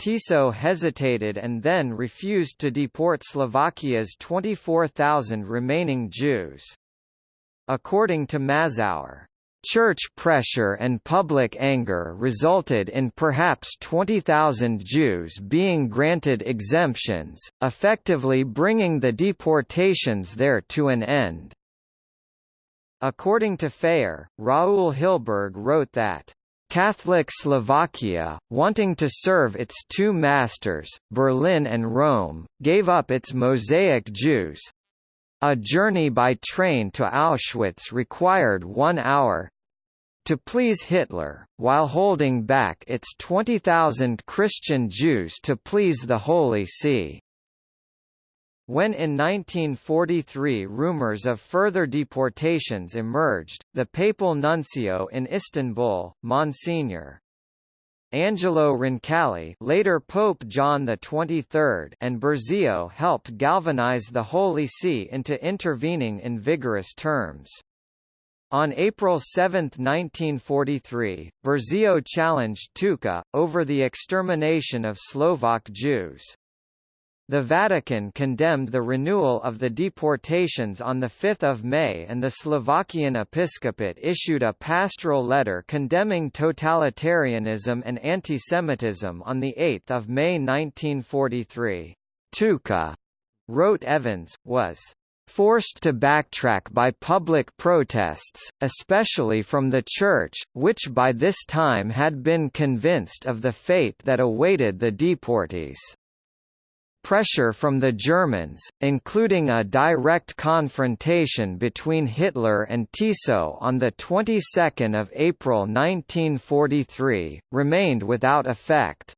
Tiso hesitated and then refused to deport Slovakia's 24,000 remaining Jews. According to Mazower, Church pressure and public anger resulted in perhaps 20,000 Jews being granted exemptions, effectively bringing the deportations there to an end. According to Phayer, Raul Hilberg wrote that Catholic Slovakia, wanting to serve its two masters, Berlin and Rome, gave up its Mosaic Jews. A journey by train to Auschwitz required one hour to please Hitler, while holding back its 20,000 Christian Jews to please the Holy See. When in 1943 rumors of further deportations emerged, the papal nuncio in Istanbul, Monsignor. Angelo Roncalli later Pope John XXIII and Burzio helped galvanize the Holy See into intervening in vigorous terms. On April 7, 1943, Burzio challenged Tuka, over the extermination of Slovak Jews. The Vatican condemned the renewal of the deportations on 5 May and the Slovakian episcopate issued a pastoral letter condemning totalitarianism and antisemitism on 8 May 1943. Tuka, wrote Evans, was forced to backtrack by public protests, especially from the Church, which by this time had been convinced of the fate that awaited the deportees. Pressure from the Germans, including a direct confrontation between Hitler and Tiso on the 22nd of April 1943, remained without effect.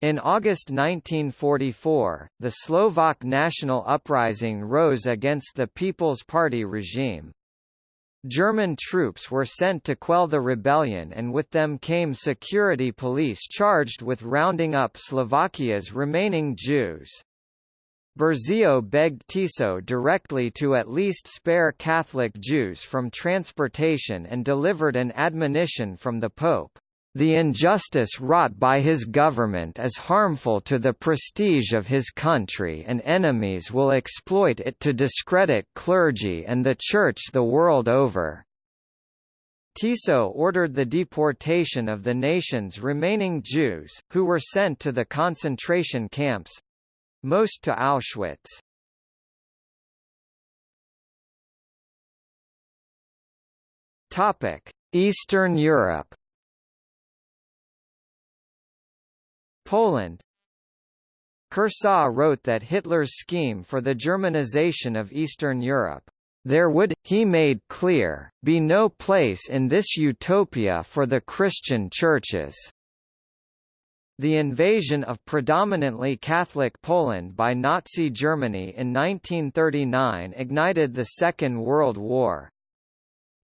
In August 1944, the Slovak national uprising rose against the People's Party regime. German troops were sent to quell the rebellion and with them came security police charged with rounding up Slovakia's remaining Jews. Burzio begged Tiso directly to at least spare Catholic Jews from transportation and delivered an admonition from the Pope. The injustice wrought by his government is harmful to the prestige of his country and enemies will exploit it to discredit clergy and the Church the world over. Tiso ordered the deportation of the nation's remaining Jews, who were sent to the concentration camps—most to Auschwitz. Eastern Europe Poland Kershaw wrote that Hitler's scheme for the Germanization of Eastern Europe there would, he made clear, be no place in this utopia for the Christian churches. The invasion of predominantly Catholic Poland by Nazi Germany in 1939 ignited the Second World War.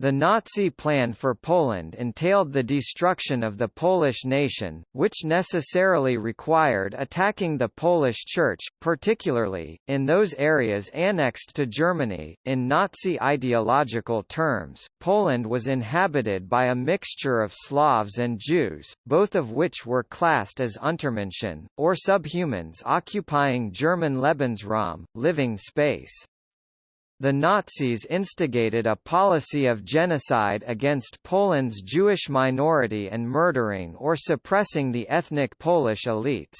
The Nazi plan for Poland entailed the destruction of the Polish nation, which necessarily required attacking the Polish Church, particularly, in those areas annexed to Germany. In Nazi ideological terms, Poland was inhabited by a mixture of Slavs and Jews, both of which were classed as Untermenschen, or subhumans occupying German Lebensraum, living space. The Nazis instigated a policy of genocide against Poland's Jewish minority and murdering or suppressing the ethnic Polish elites.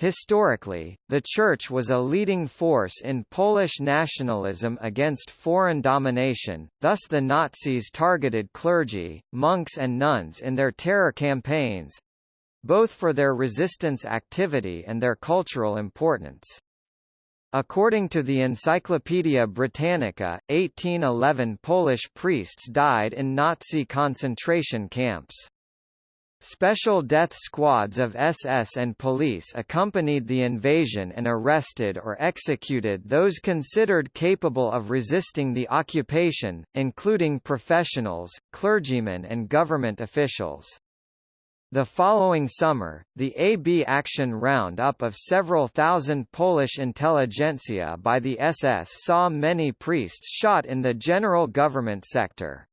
Historically, the Church was a leading force in Polish nationalism against foreign domination, thus the Nazis targeted clergy, monks and nuns in their terror campaigns—both for their resistance activity and their cultural importance. According to the Encyclopaedia Britannica, 1811 Polish priests died in Nazi concentration camps. Special death squads of SS and police accompanied the invasion and arrested or executed those considered capable of resisting the occupation, including professionals, clergymen and government officials. The following summer, the AB Action roundup of several thousand Polish intelligentsia by the SS saw many priests shot in the general government sector.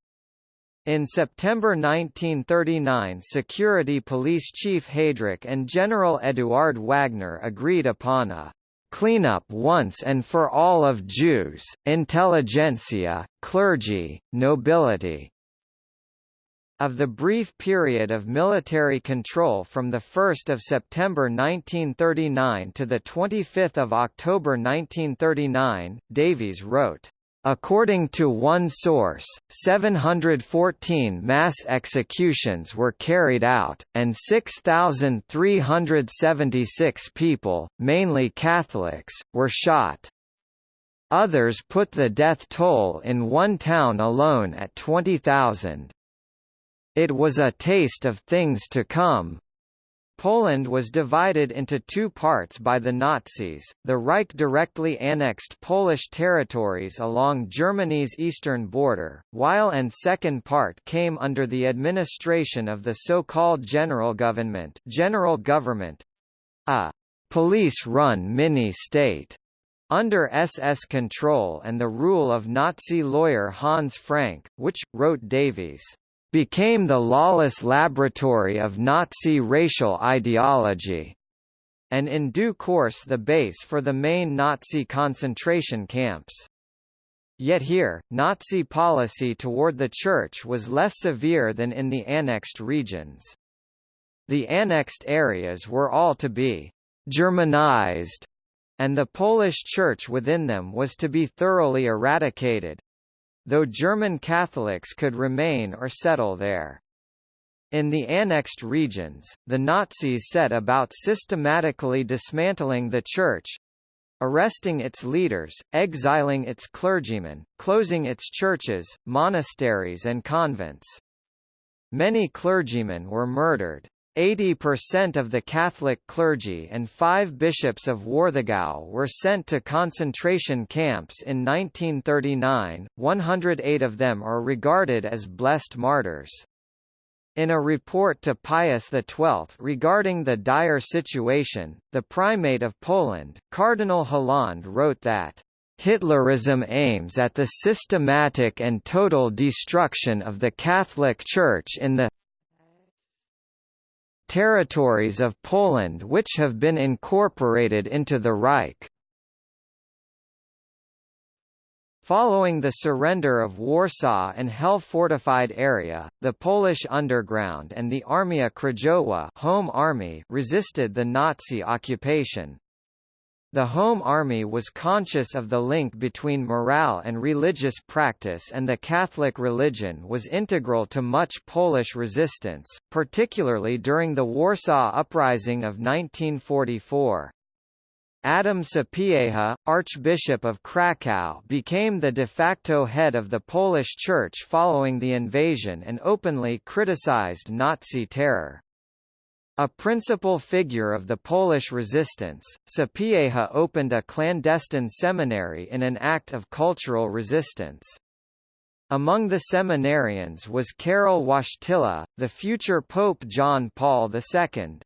In September 1939 Security Police Chief Heydrich and General Eduard Wagner agreed upon a cleanup once and for all of Jews, intelligentsia, clergy, nobility, of the brief period of military control from 1 September 1939 to 25 October 1939, Davies wrote, According to one source, 714 mass executions were carried out, and 6,376 people, mainly Catholics, were shot. Others put the death toll in one town alone at 20,000. It was a taste of things to come. Poland was divided into two parts by the Nazis, the Reich directly annexed Polish territories along Germany's eastern border, while and second part came under the administration of the so-called General Government, General Government a police-run mini-state under SS control and the rule of Nazi lawyer Hans Frank, which, wrote Davies, became the lawless laboratory of Nazi racial ideology. and in due course the base for the main Nazi concentration camps. Yet here, Nazi policy toward the Church was less severe than in the annexed regions. The annexed areas were all to be «Germanized», and the Polish Church within them was to be thoroughly eradicated, though German Catholics could remain or settle there. In the annexed regions, the Nazis set about systematically dismantling the Church, arresting its leaders, exiling its clergymen, closing its churches, monasteries and convents. Many clergymen were murdered. 80% of the Catholic clergy and five bishops of Warthegau were sent to concentration camps in 1939, 108 of them are regarded as blessed martyrs. In a report to Pius XII regarding the dire situation, the Primate of Poland, Cardinal Hlond wrote that, "...Hitlerism aims at the systematic and total destruction of the Catholic Church in the territories of Poland which have been incorporated into the Reich." Following the surrender of Warsaw and Hel-fortified area, the Polish underground and the Armia Krajowa Home Army resisted the Nazi occupation. The Home Army was conscious of the link between morale and religious practice and the Catholic religion was integral to much Polish resistance, particularly during the Warsaw Uprising of 1944. Adam Sapieha, Archbishop of Kraków became the de facto head of the Polish Church following the invasion and openly criticized Nazi terror. A principal figure of the Polish resistance, Sapieha opened a clandestine seminary in an act of cultural resistance. Among the seminarians was Karol Wojtyla, the future Pope John Paul II.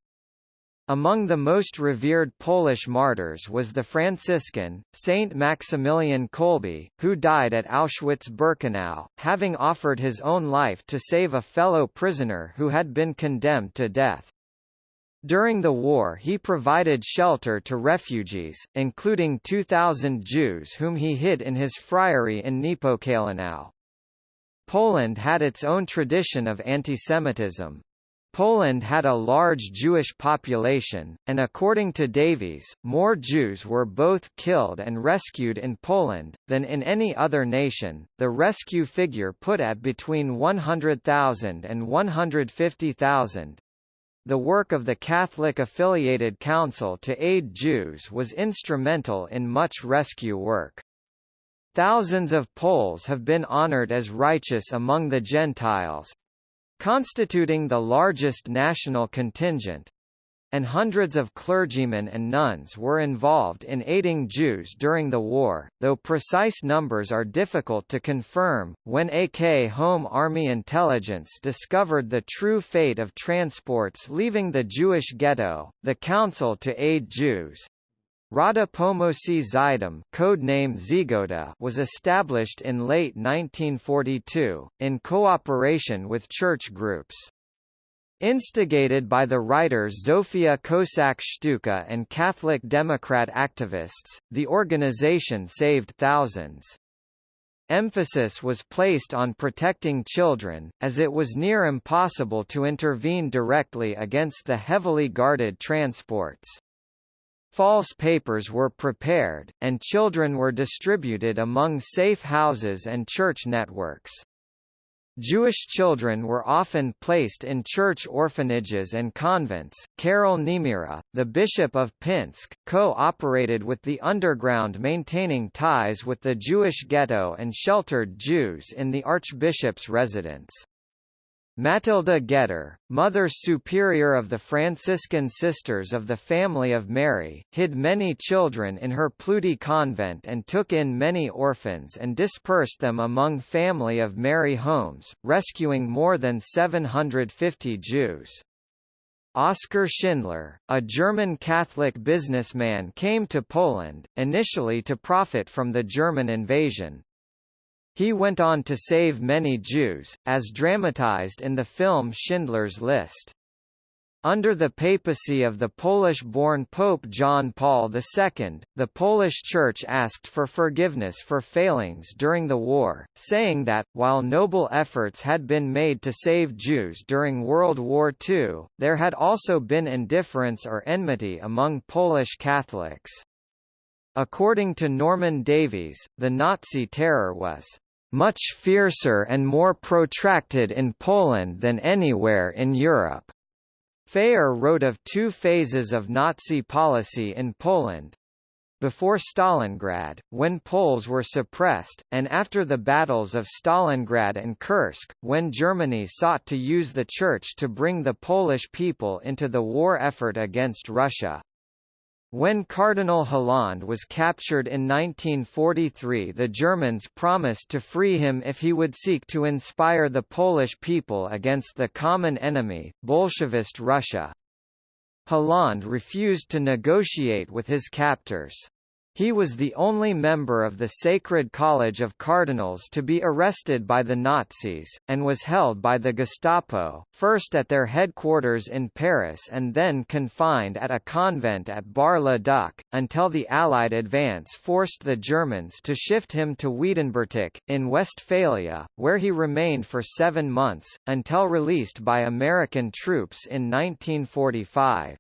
Among the most revered Polish martyrs was the Franciscan, Saint Maximilian Kolbe, who died at Auschwitz-Birkenau, having offered his own life to save a fellow prisoner who had been condemned to death. During the war he provided shelter to refugees, including 2,000 Jews whom he hid in his friary in Niepokalanów. Poland had its own tradition of antisemitism. Poland had a large Jewish population, and according to Davies, more Jews were both killed and rescued in Poland, than in any other nation, the rescue figure put at between 100,000 and 150,000. The work of the Catholic Affiliated Council to aid Jews was instrumental in much rescue work. Thousands of Poles have been honored as righteous among the Gentiles, constituting the largest national contingent, and hundreds of clergymen and nuns were involved in aiding Jews during the war, though precise numbers are difficult to confirm. When AK Home Army intelligence discovered the true fate of transports leaving the Jewish ghetto, the Council to Aid Jews Rada Zydom codename Żegota was established in late 1942, in cooperation with church groups. Instigated by the writers Zofia Kossak-Szczucka and Catholic Democrat activists, the organization saved thousands. Emphasis was placed on protecting children, as it was near impossible to intervene directly against the heavily guarded transports. False papers were prepared, and children were distributed among safe houses and church networks. Jewish children were often placed in church orphanages and convents. Karol Niemira, the Bishop of Pinsk, co-operated with the underground maintaining ties with the Jewish ghetto and sheltered Jews in the Archbishop's residence. Matilda Getter, Mother Superior of the Franciscan Sisters of the Family of Mary, hid many children in her Płudy convent and took in many orphans and dispersed them among Family of Mary homes, rescuing more than 750 Jews. Oskar Schindler, a German Catholic businessman came to Poland, initially to profit from the German invasion, he went on to save many Jews, as dramatized in the film Schindler's List. Under the papacy of the Polish-born Pope John Paul II, the Polish Church asked for forgiveness for failings during the war, saying that, while noble efforts had been made to save Jews during World War II, there had also been indifference or enmity among Polish Catholics. According to Norman Davies, the Nazi terror was much fiercer and more protracted in Poland than anywhere in Europe. Phayer wrote of two phases of Nazi policy in Poland. Before Stalingrad, when Poles were suppressed, and after the battles of Stalingrad and Kursk, when Germany sought to use the Church to bring the Polish people into the war effort against Russia. When Cardinal Hlond was captured in 1943 the Germans promised to free him if he would seek to inspire the Polish people against the common enemy, Bolshevist Russia. Hlond refused to negotiate with his captors. He was the only member of the Sacred College of Cardinals to be arrested by the Nazis, and was held by the Gestapo, first at their headquarters in Paris and then confined at a convent at Bar-le-Duc, until the Allied advance forced the Germans to shift him to Wiedenbrück, in Westphalia, where he remained for seven months, until released by American troops in 1945.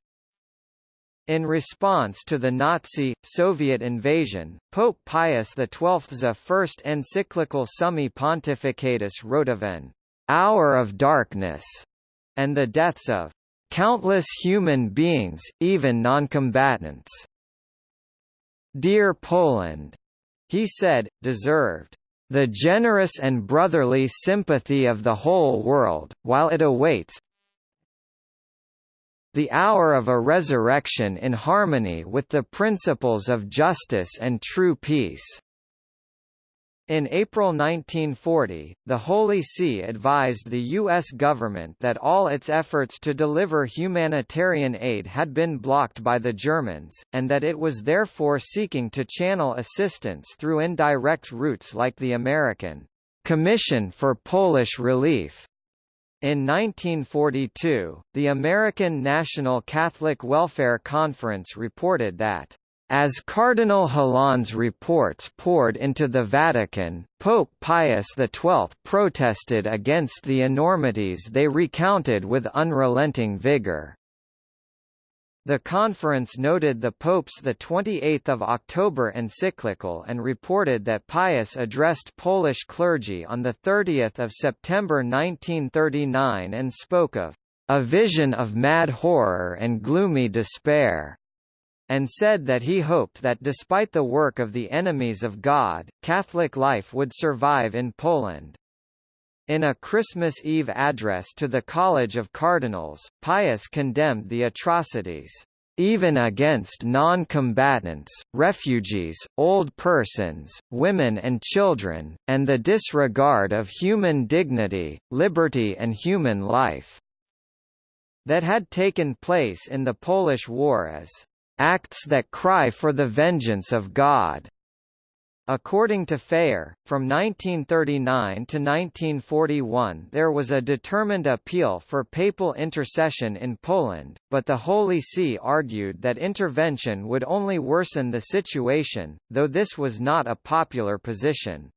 In response to the Nazi, Soviet invasion, Pope Pius XII's first encyclical Summi Pontificatus wrote of an hour of darkness and the deaths of countless human beings, even noncombatants. Dear Poland, he said, deserved the generous and brotherly sympathy of the whole world, while it awaits the hour of a resurrection in harmony with the principles of justice and true peace. In April 1940, the Holy See advised the U.S. government that all its efforts to deliver humanitarian aid had been blocked by the Germans, and that it was therefore seeking to channel assistance through indirect routes like the American Commission for Polish Relief in 1942, the American National Catholic Welfare Conference reported that as Cardinal Hlond's reports poured into the Vatican, Pope Pius XII protested against the enormities they recounted with unrelenting vigor. The conference noted the Pope's 28 October encyclical and reported that Pius addressed Polish clergy on 30 September 1939 and spoke of a vision of mad horror and gloomy despair, and said that he hoped that despite the work of the enemies of God, Catholic life would survive in Poland. In a Christmas Eve address to the College of Cardinals, Pius condemned the atrocities even against non-combatants, refugees, old persons, women and children, and the disregard of human dignity, liberty and human life that had taken place in the Polish War as acts that cry for the vengeance of God. According to Phayer, from 1939 to 1941 there was a determined appeal for papal intercession in Poland, but the Holy See argued that intervention would only worsen the situation, though this was not a popular position.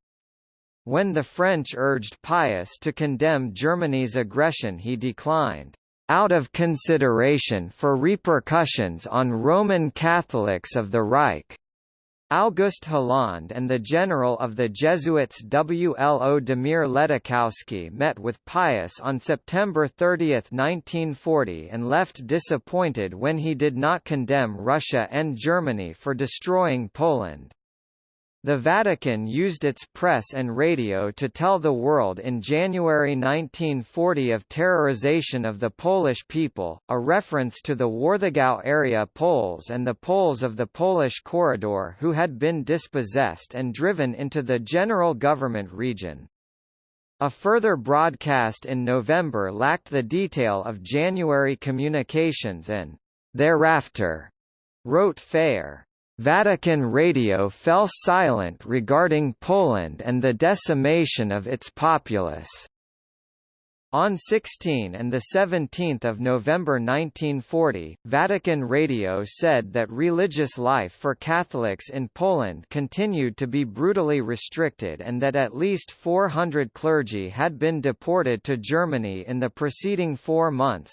When the French urged Pius to condemn Germany's aggression he declined, "...out of consideration for repercussions on Roman Catholics of the Reich." August Hlond and the general of the Jesuits Włodzimierz Ledóchowski met with Pius on September 30, 1940 and left disappointed when he did not condemn Russia and Germany for destroying Poland. The Vatican used its press and radio to tell the world in January 1940 of terrorization of the Polish people, a reference to the Warthegau area Poles and the Poles of the Polish corridor who had been dispossessed and driven into the general government region. A further broadcast in November lacked the detail of January communications and, thereafter, wrote Phayer. Vatican Radio fell silent regarding Poland and the decimation of its populace. On 16 and 17 November 1940, Vatican Radio said that religious life for Catholics in Poland continued to be brutally restricted and that at least 400 clergy had been deported to Germany in the preceding four months,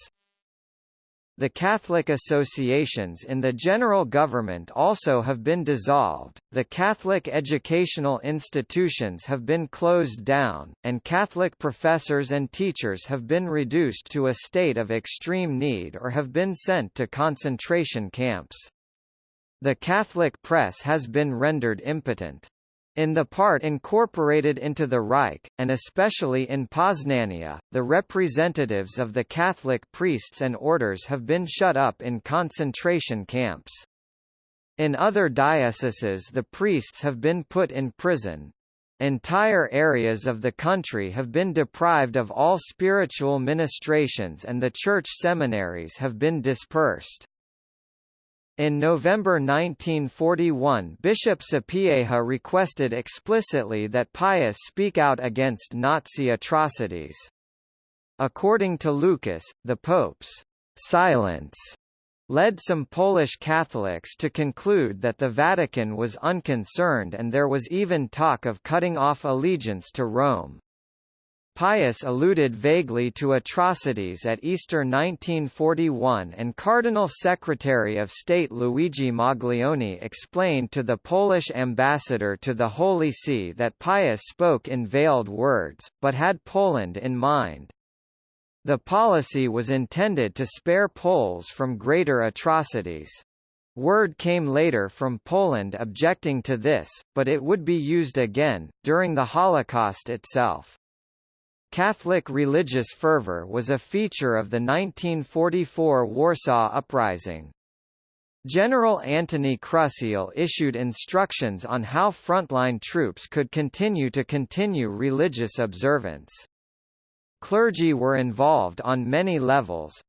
the Catholic associations in the general government also have been dissolved, the Catholic educational institutions have been closed down, and Catholic professors and teachers have been reduced to a state of extreme need or have been sent to concentration camps. The Catholic press has been rendered impotent. In the part incorporated into the Reich, and especially in Poznania, the representatives of the Catholic priests and orders have been shut up in concentration camps. In other dioceses the priests have been put in prison. Entire areas of the country have been deprived of all spiritual ministrations and the church seminaries have been dispersed. In November 1941 Bishop Sapieha requested explicitly that Pius speak out against Nazi atrocities. According to Lukas, the Pope's silence led some Polish Catholics to conclude that the Vatican was unconcerned and there was even talk of cutting off allegiance to Rome. Pius alluded vaguely to atrocities at Easter 1941 and Cardinal Secretary of State Luigi Maglione explained to the Polish ambassador to the Holy See that Pius spoke in veiled words, but had Poland in mind. The policy was intended to spare Poles from greater atrocities. Word came later from Poland objecting to this, but it would be used again, during the Holocaust itself. Catholic religious fervor was a feature of the 1944 Warsaw Uprising. General Antoni Chruściel issued instructions on how frontline troops could continue to continue religious observance. Clergy were involved on many levels,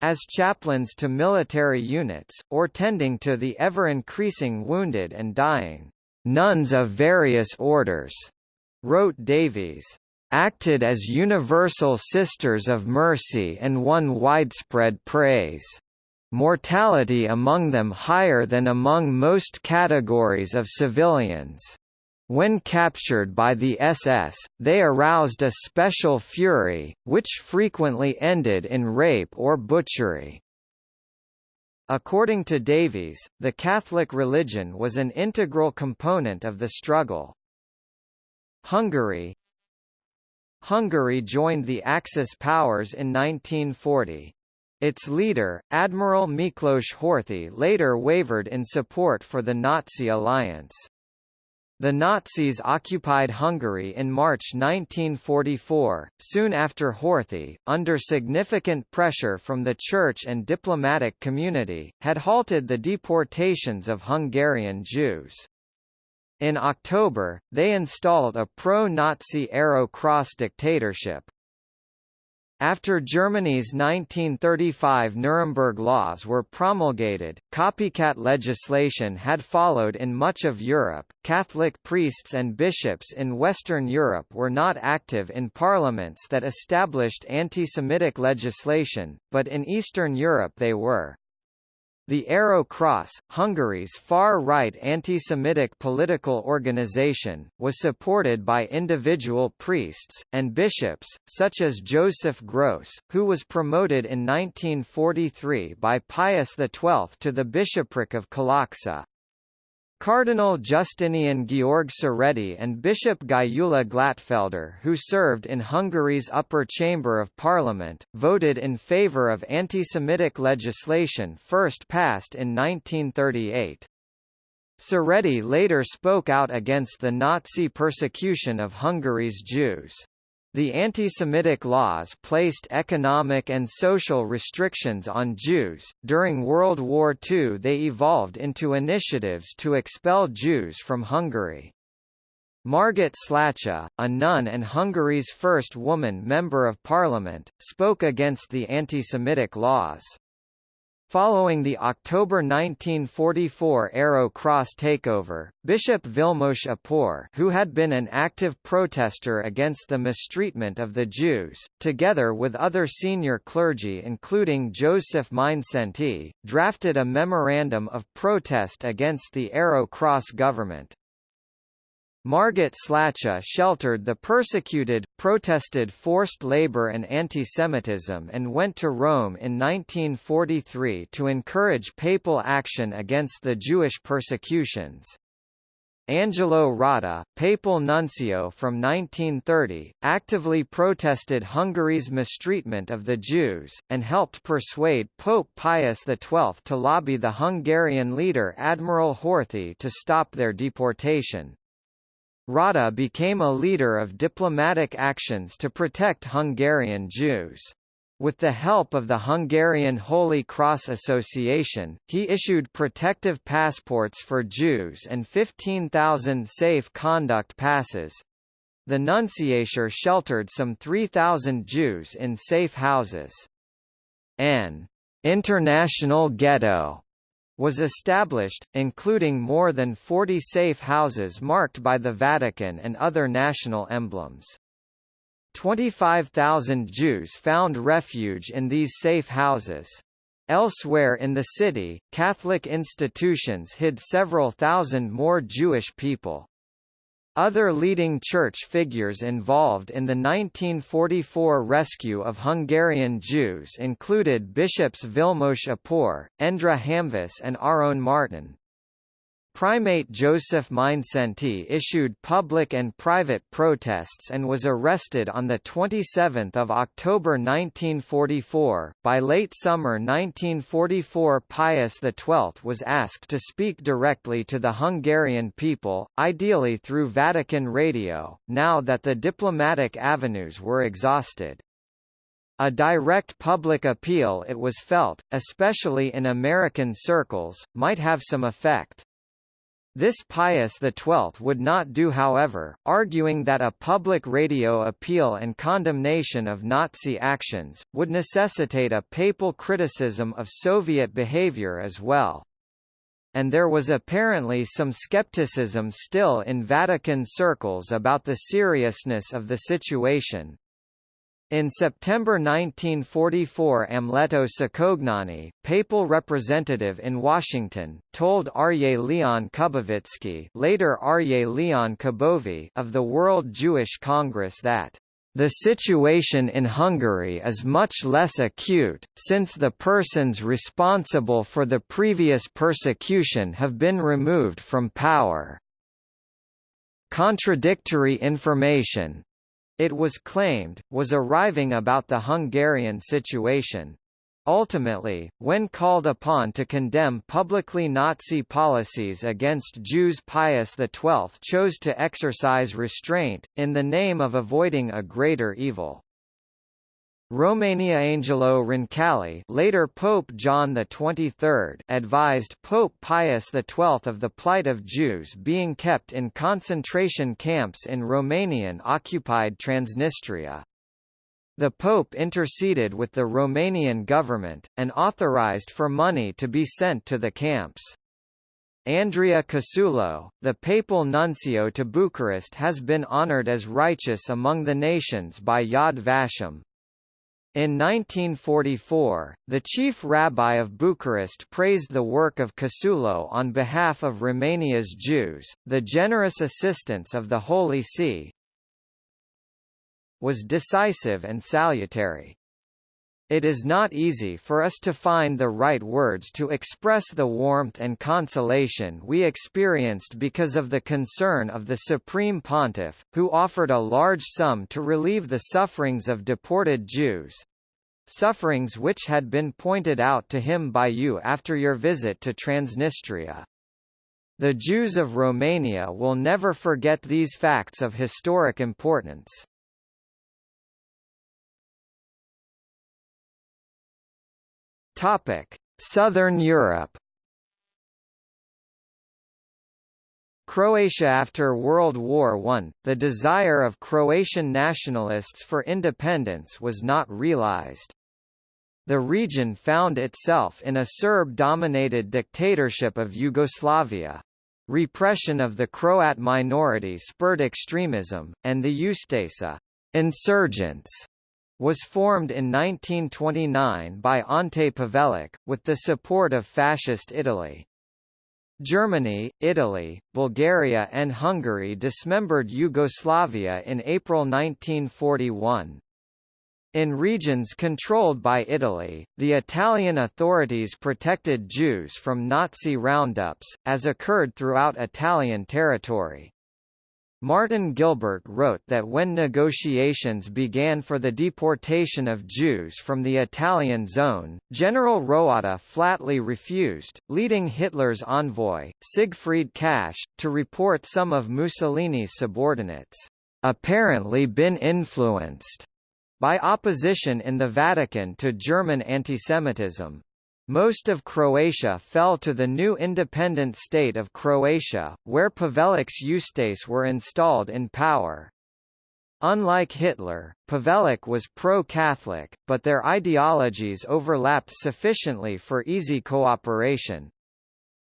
as chaplains to military units, or tending to the ever-increasing wounded and dying. Nuns of various orders, wrote Davies acted as universal sisters of mercy and won widespread praise. Mortality among them higher than among most categories of civilians. When captured by the SS, they aroused a special fury, which frequently ended in rape or butchery. According to Davies, the Catholic religion was an integral component of the struggle. Hungary, Hungary joined the Axis powers in 1940. Its leader, Admiral Miklos Horthy later wavered in support for the Nazi alliance. The Nazis occupied Hungary in March 1944, soon after Horthy, under significant pressure from the church and diplomatic community, had halted the deportations of Hungarian Jews. In October, they installed a pro-Nazi Arrow Cross dictatorship. After Germany's 1935 Nuremberg laws were promulgated, copycat legislation had followed in much of Europe. Catholic priests and bishops in Western Europe were not active in parliaments that established anti-Semitic legislation, but in Eastern Europe they were. The Arrow Cross, Hungary's far-right anti-Semitic political organization, was supported by individual priests, and bishops, such as Joseph Gross, who was promoted in 1943 by Pius XII to the bishopric of Kalocsa. Cardinal Justinian Georg Serédi and Bishop Gyula Glattfelder who served in Hungary's upper chamber of parliament, voted in favour of anti-Semitic legislation first passed in 1938. Serédi later spoke out against the Nazi persecution of Hungary's Jews. The anti-Semitic laws placed economic and social restrictions on Jews. During World War II they evolved into initiatives to expel Jews from Hungary. Margit Slachta, a nun and Hungary's first woman Member of Parliament, spoke against the anti-Semitic laws. Following the October 1944 Arrow Cross takeover, Bishop Vilmos Apor who had been an active protester against the mistreatment of the Jews, together with other senior clergy including Joseph Mindszenty, drafted a memorandum of protest against the Arrow Cross government. Margit Slachta sheltered the persecuted, protested forced labor and antisemitism and went to Rome in 1943 to encourage papal action against the Jewish persecutions. Angelo Rotta, papal nuncio from 1930, actively protested Hungary's mistreatment of the Jews, and helped persuade Pope Pius XII to lobby the Hungarian leader Admiral Horthy to stop their deportation. Rotta became a leader of diplomatic actions to protect Hungarian Jews. With the help of the Hungarian Holy Cross Association, he issued protective passports for Jews and 15,000 safe conduct passes. The nunciature sheltered some 3,000 Jews in safe houses. An international ghetto was established, including more than 40 safe houses marked by the Vatican and other national emblems. 25,000 Jews found refuge in these safe houses. Elsewhere in the city, Catholic institutions hid several thousand more Jewish people. Other leading church figures involved in the 1944 rescue of Hungarian Jews included bishops Vilmos Apor, Endre Hamvas and Áron Márton. Primate Joseph Mindszenty issued public and private protests and was arrested on 27 October 1944. By late summer 1944 Pius XII was asked to speak directly to the Hungarian people, ideally through Vatican radio, now that the diplomatic avenues were exhausted. A direct public appeal it was felt, especially in American circles, might have some effect. This Pius XII would not do however, arguing that a public radio appeal and condemnation of Nazi actions, would necessitate a papal criticism of Soviet behavior as well. And there was apparently some skepticism still in Vatican circles about the seriousness of the situation, in September 1944 Amleto Cicognani, papal representative in Washington, told Aryeh Leon Kubovitsky later Aryeh Leon Kubovy of the World Jewish Congress that the situation in Hungary is much less acute, since the persons responsible for the previous persecution have been removed from power. Contradictory information, it was claimed, was arriving about the Hungarian situation. Ultimately, when called upon to condemn publicly Nazi policies against Jews Pius XII chose to exercise restraint, in the name of avoiding a greater evil. Romania Angelo Roncalli later Pope John XXIII advised Pope Pius XII of the plight of Jews being kept in concentration camps in Romanian-occupied Transnistria. The Pope interceded with the Romanian government, and authorized for money to be sent to the camps. Andrea Cassulo, the papal nuncio to Bucharest has been honored as righteous among the nations by Yad Vashem, in 1944, the chief rabbi of Bucharest praised the work of Cassulo on behalf of Romania's Jews. The generous assistance of the Holy See was decisive and salutary. It is not easy for us to find the right words to express the warmth and consolation we experienced because of the concern of the Supreme Pontiff, who offered a large sum to relieve the sufferings of deported Jews, sufferings which had been pointed out to him by you after your visit to Transnistria. The Jews of Romania will never forget these facts of historic importance. Topic: Southern Europe. Croatia After World War I, the desire of Croatian nationalists for independence was not realized. The region found itself in a Serb-dominated dictatorship of Yugoslavia. Repression of the Croat minority spurred extremism, and the Ustasa insurgents was formed in 1929 by Ante Pavelić, with the support of Fascist Italy. Germany, Italy, Bulgaria and Hungary dismembered Yugoslavia in April 1941. In regions controlled by Italy, the Italian authorities protected Jews from Nazi roundups, as occurred throughout Italian territory. Martin Gilbert wrote that when negotiations began for the deportation of Jews from the Italian zone, General Roatta flatly refused, leading Hitler's envoy, Siegfried Kasche, to report some of Mussolini's subordinates, apparently been influenced by opposition in the Vatican to German antisemitism. Most of Croatia fell to the new independent state of Croatia, where Pavelic's Ustase were installed in power. Unlike Hitler, Pavelic was pro-Catholic, but their ideologies overlapped sufficiently for easy cooperation.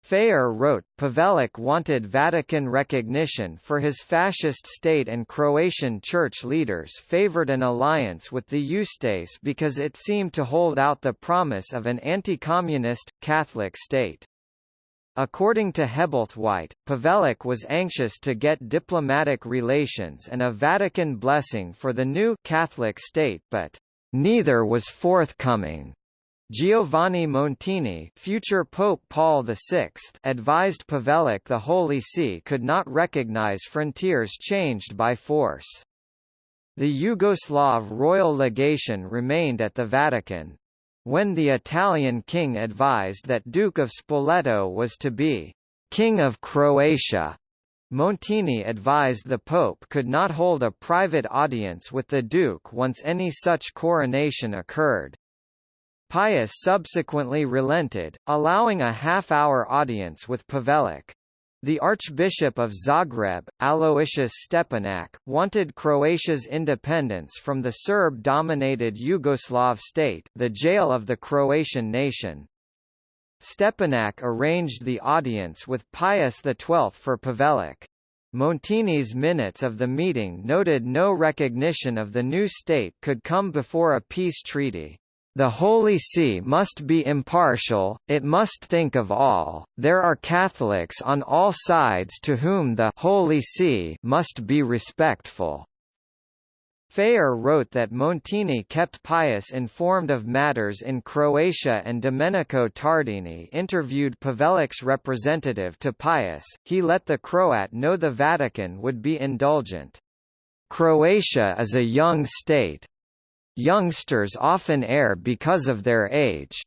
Phayer wrote, Pavelic wanted Vatican recognition for his fascist state and Croatian church leaders favored an alliance with the Ustase because it seemed to hold out the promise of an anti-communist, Catholic state. According to Hebblethwaite, Pavelic was anxious to get diplomatic relations and a Vatican blessing for the new Catholic state but neither was forthcoming. Giovanni Montini future Pope Paul VI advised Pavelic the Holy See could not recognize frontiers changed by force. The Yugoslav royal legation remained at the Vatican. When the Italian king advised that Duke of Spoleto was to be «King of Croatia», Montini advised the Pope could not hold a private audience with the Duke once any such coronation occurred. Pius subsequently relented, allowing a half-hour audience with Pavelic. The Archbishop of Zagreb, Aloysius Stepinac, wanted Croatia's independence from the Serb-dominated Yugoslav state the jail of the Croatian nation. Stepinac arranged the audience with Pius XII for Pavelic. Montini's minutes of the meeting noted no recognition of the new state could come before a peace treaty. The Holy See must be impartial, it must think of all, there are Catholics on all sides to whom the Holy See must be respectful. Phayer wrote that Montini kept Pius informed of matters in Croatia and Domenico Tardini interviewed Pavelic's representative to Pius, he let the Croat know the Vatican would be indulgent. Croatia is a young state, Youngsters often err because of their age.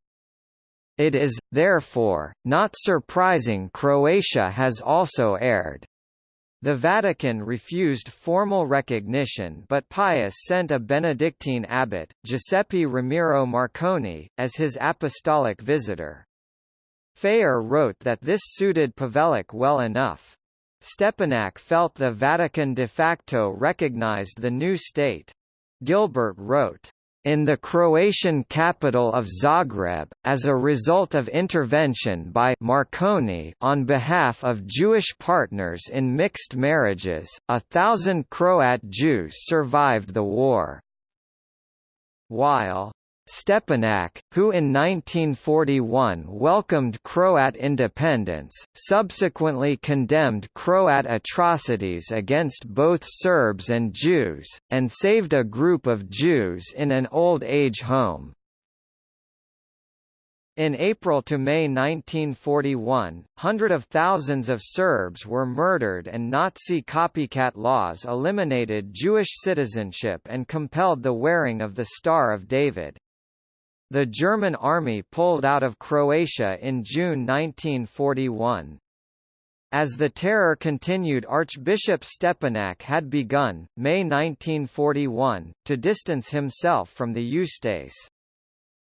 It is, therefore, not surprising Croatia has also erred. The Vatican refused formal recognition but Pius sent a Benedictine abbot, Giuseppe Ramiro Marconi, as his apostolic visitor. Phayer wrote that this suited Pavelic well enough. Stepinac felt the Vatican de facto recognized the new state. Gilbert wrote, in the Croatian capital of Zagreb, as a result of intervention by Marconi on behalf of Jewish partners in mixed marriages, a thousand Croat Jews survived the war. While Stepinac, who in 1941 welcomed Croat independence, subsequently condemned Croat atrocities against both Serbs and Jews, and saved a group of Jews in an old age home. In April to May 1941, hundreds of thousands of Serbs were murdered and Nazi copycat laws eliminated Jewish citizenship and compelled the wearing of the Star of David. The German army pulled out of Croatia in June 1941. As the terror continued Archbishop Stepinac had begun, May 1941, to distance himself from the Ustase.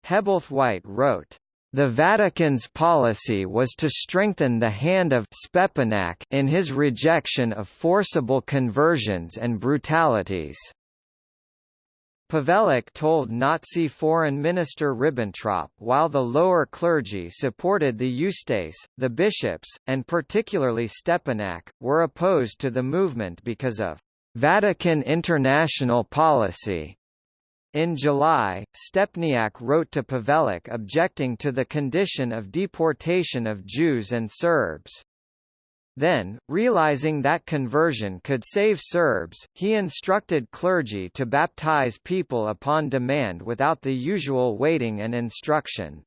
Hebblethwaite wrote, the Vatican's policy was to strengthen the hand of Stepinac in his rejection of forcible conversions and brutalities. Pavelić told Nazi Foreign Minister Ribbentrop while the lower clergy supported the Ustase, the bishops, and particularly Stepinac, were opposed to the movement because of Vatican international policy. In July, Stepinac wrote to Pavelić objecting to the condition of deportation of Jews and Serbs. Then, realizing that conversion could save Serbs, he instructed clergy to baptize people upon demand without the usual waiting and instruction.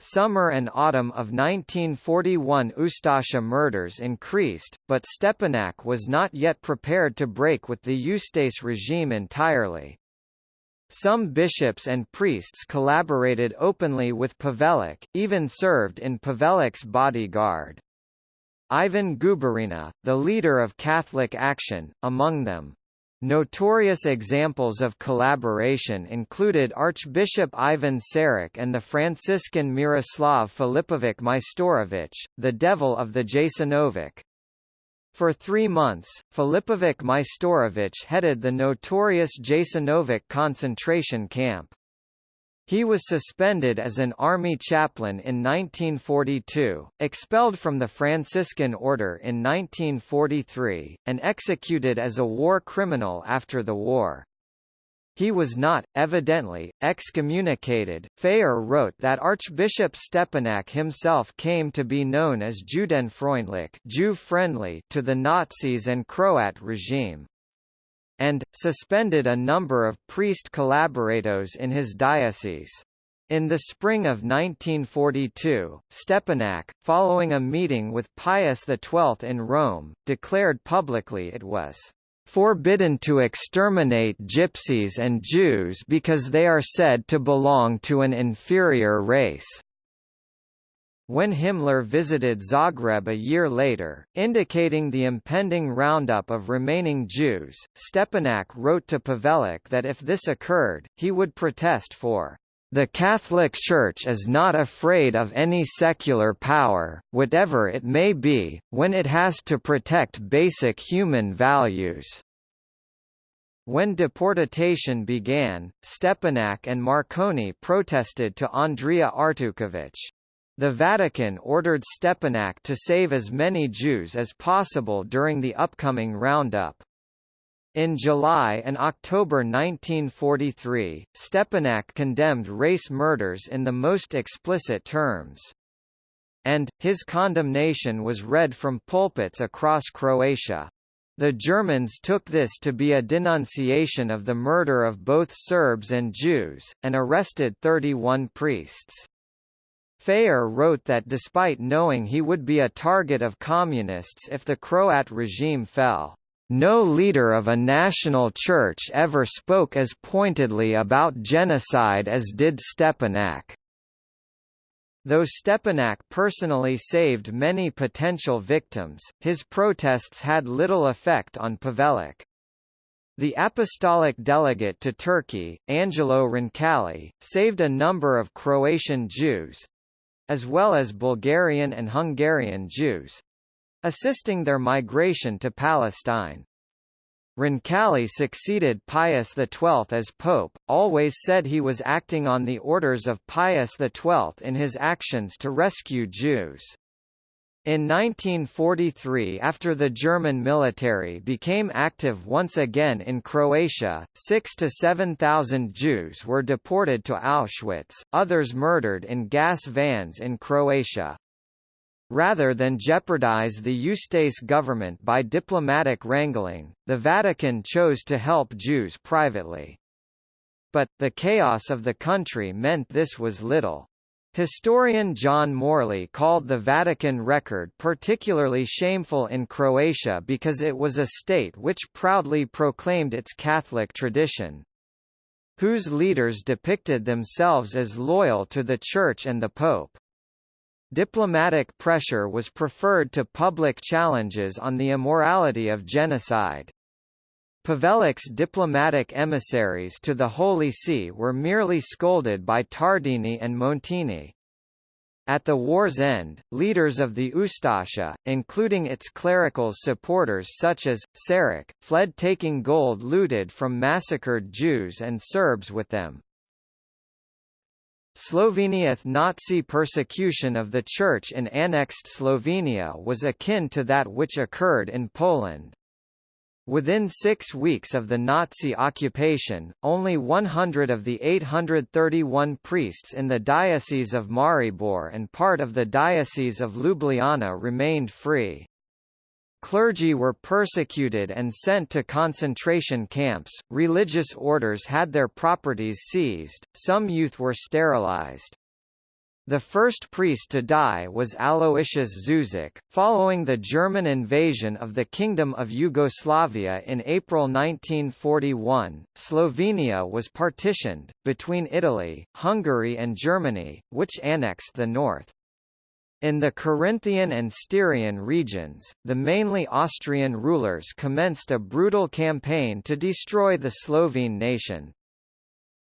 Summer and autumn of 1941 Ustasha murders increased, but Stepinac was not yet prepared to break with the Ustase regime entirely. Some bishops and priests collaborated openly with Pavelić, even served in Pavelic's bodyguard. Ivan Guberina, the leader of Catholic Action, among them. Notorious examples of collaboration included Archbishop Ivan Šarić and the Franciscan Miroslav Filipovic Majstorovic, the devil of the Jasenovac. For three months, Filipovic Majstorovic headed the notorious Jasenovac concentration camp. He was suspended as an army chaplain in 1942, expelled from the Franciscan order in 1943, and executed as a war criminal after the war. He was not, evidently, excommunicated. Phayer wrote that Archbishop Stepinac himself came to be known as Judenfreundlich Jew-friendly to the Nazis and Croat regime and, suspended a number of priest collaborators in his diocese. In the spring of 1942, Stepinac, following a meeting with Pius XII in Rome, declared publicly it was forbidden to exterminate gypsies and Jews because they are said to belong to an inferior race. When Himmler visited Zagreb a year later, indicating the impending roundup of remaining Jews, Stepinac wrote to Pavelić that if this occurred, he would protest for the Catholic Church is not afraid of any secular power, whatever it may be, when it has to protect basic human values. When deportation began, Stepinac and Marconi protested to Andrea Artukovic. The Vatican ordered Stepinac to save as many Jews as possible during the upcoming roundup. In July and October 1943, Stepinac condemned race murders in the most explicit terms. And, his condemnation was read from pulpits across Croatia. The Germans took this to be a denunciation of the murder of both Serbs and Jews, and arrested 31 priests. Phayer wrote that despite knowing he would be a target of communists if the Croat regime fell, no leader of a national church ever spoke as pointedly about genocide as did Stepinac. Though Stepinac personally saved many potential victims, his protests had little effect on Pavelić. The apostolic delegate to Turkey, Angelo Roncalli, saved a number of Croatian Jews, as well as Bulgarian and Hungarian Jews assisting their migration to Palestine. Roncalli succeeded Pius XII as Pope, always said he was acting on the orders of Pius XII in his actions to rescue Jews. In 1943 after the German military became active once again in Croatia, 6 to 7,000 Jews were deported to Auschwitz, others murdered in gas vans in Croatia. Rather than jeopardize the Ustase government by diplomatic wrangling, the Vatican chose to help Jews privately. But, the chaos of the country meant this was little. Historian John Morley called the Vatican record particularly shameful in Croatia because it was a state which proudly proclaimed its Catholic tradition, whose leaders depicted themselves as loyal to the Church and the Pope. Diplomatic pressure was preferred to public challenges on the immorality of genocide. Pavelic's diplomatic emissaries to the Holy See were merely scolded by Tardini and Montini. At the war's end, leaders of the Ustasha, including its clerical supporters such as, Šarić, fled taking gold looted from massacred Jews and Serbs with them. Slovenia's Nazi persecution of the Church in annexed Slovenia was akin to that which occurred in Poland. Within six weeks of the Nazi occupation, only 100 of the 831 priests in the Diocese of Maribor and part of the Diocese of Ljubljana remained free. Clergy were persecuted and sent to concentration camps, religious orders had their properties seized, some youth were sterilized. The first priest to die was Aloysius Zuzek, following the German invasion of the Kingdom of Yugoslavia in April 1941. Slovenia was partitioned, between Italy, Hungary and Germany, which annexed the north. In the Carinthian and Styrian regions, the mainly Austrian rulers commenced a brutal campaign to destroy the Slovene nation,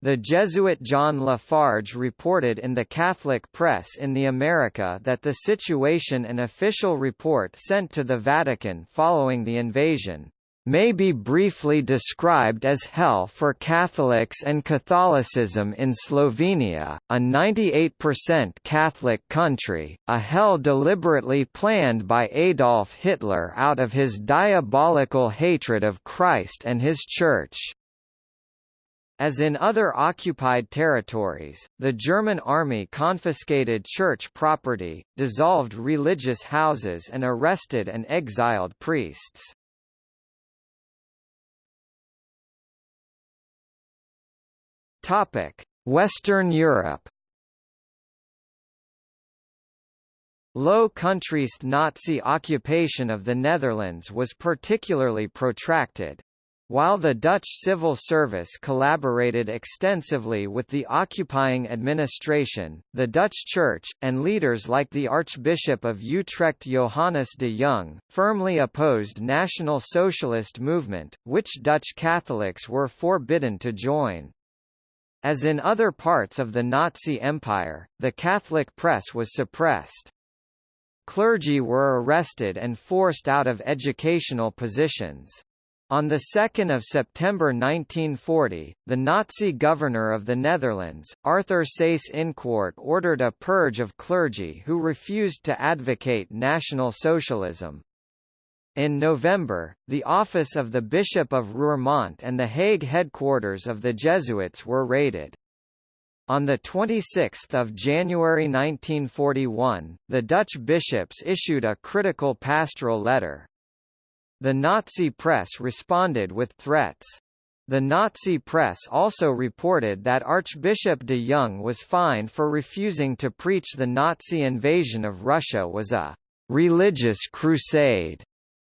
the Jesuit John Lafarge reported in the Catholic press in the America that the situation an official report sent to the Vatican following the invasion may be briefly described as hell for Catholics and Catholicism in Slovenia, a 98% Catholic country, a hell deliberately planned by Adolf Hitler out of his diabolical hatred of Christ and his Church. As in other occupied territories, the German army confiscated church property, dissolved religious houses and arrested and exiled priests. Western Europe Low Countries Nazi occupation of the Netherlands was particularly protracted, while the Dutch civil service collaborated extensively with the occupying administration, the Dutch Church, and leaders like the Archbishop of Utrecht Johannes de Jong, firmly opposed National Socialist movement, which Dutch Catholics were forbidden to join. As in other parts of the Nazi Empire, the Catholic press was suppressed. Clergy were arrested and forced out of educational positions. On 2 September 1940, the Nazi governor of the Netherlands, Arthur Seyss-Inquart ordered a purge of clergy who refused to advocate National Socialism. In November, the office of the Bishop of Roermond and the Hague headquarters of the Jesuits were raided. On 26 January 1941, the Dutch bishops issued a critical pastoral letter, the Nazi press responded with threats. The Nazi press also reported that Archbishop de Jong was fined for refusing to preach the Nazi invasion of Russia was a «religious crusade»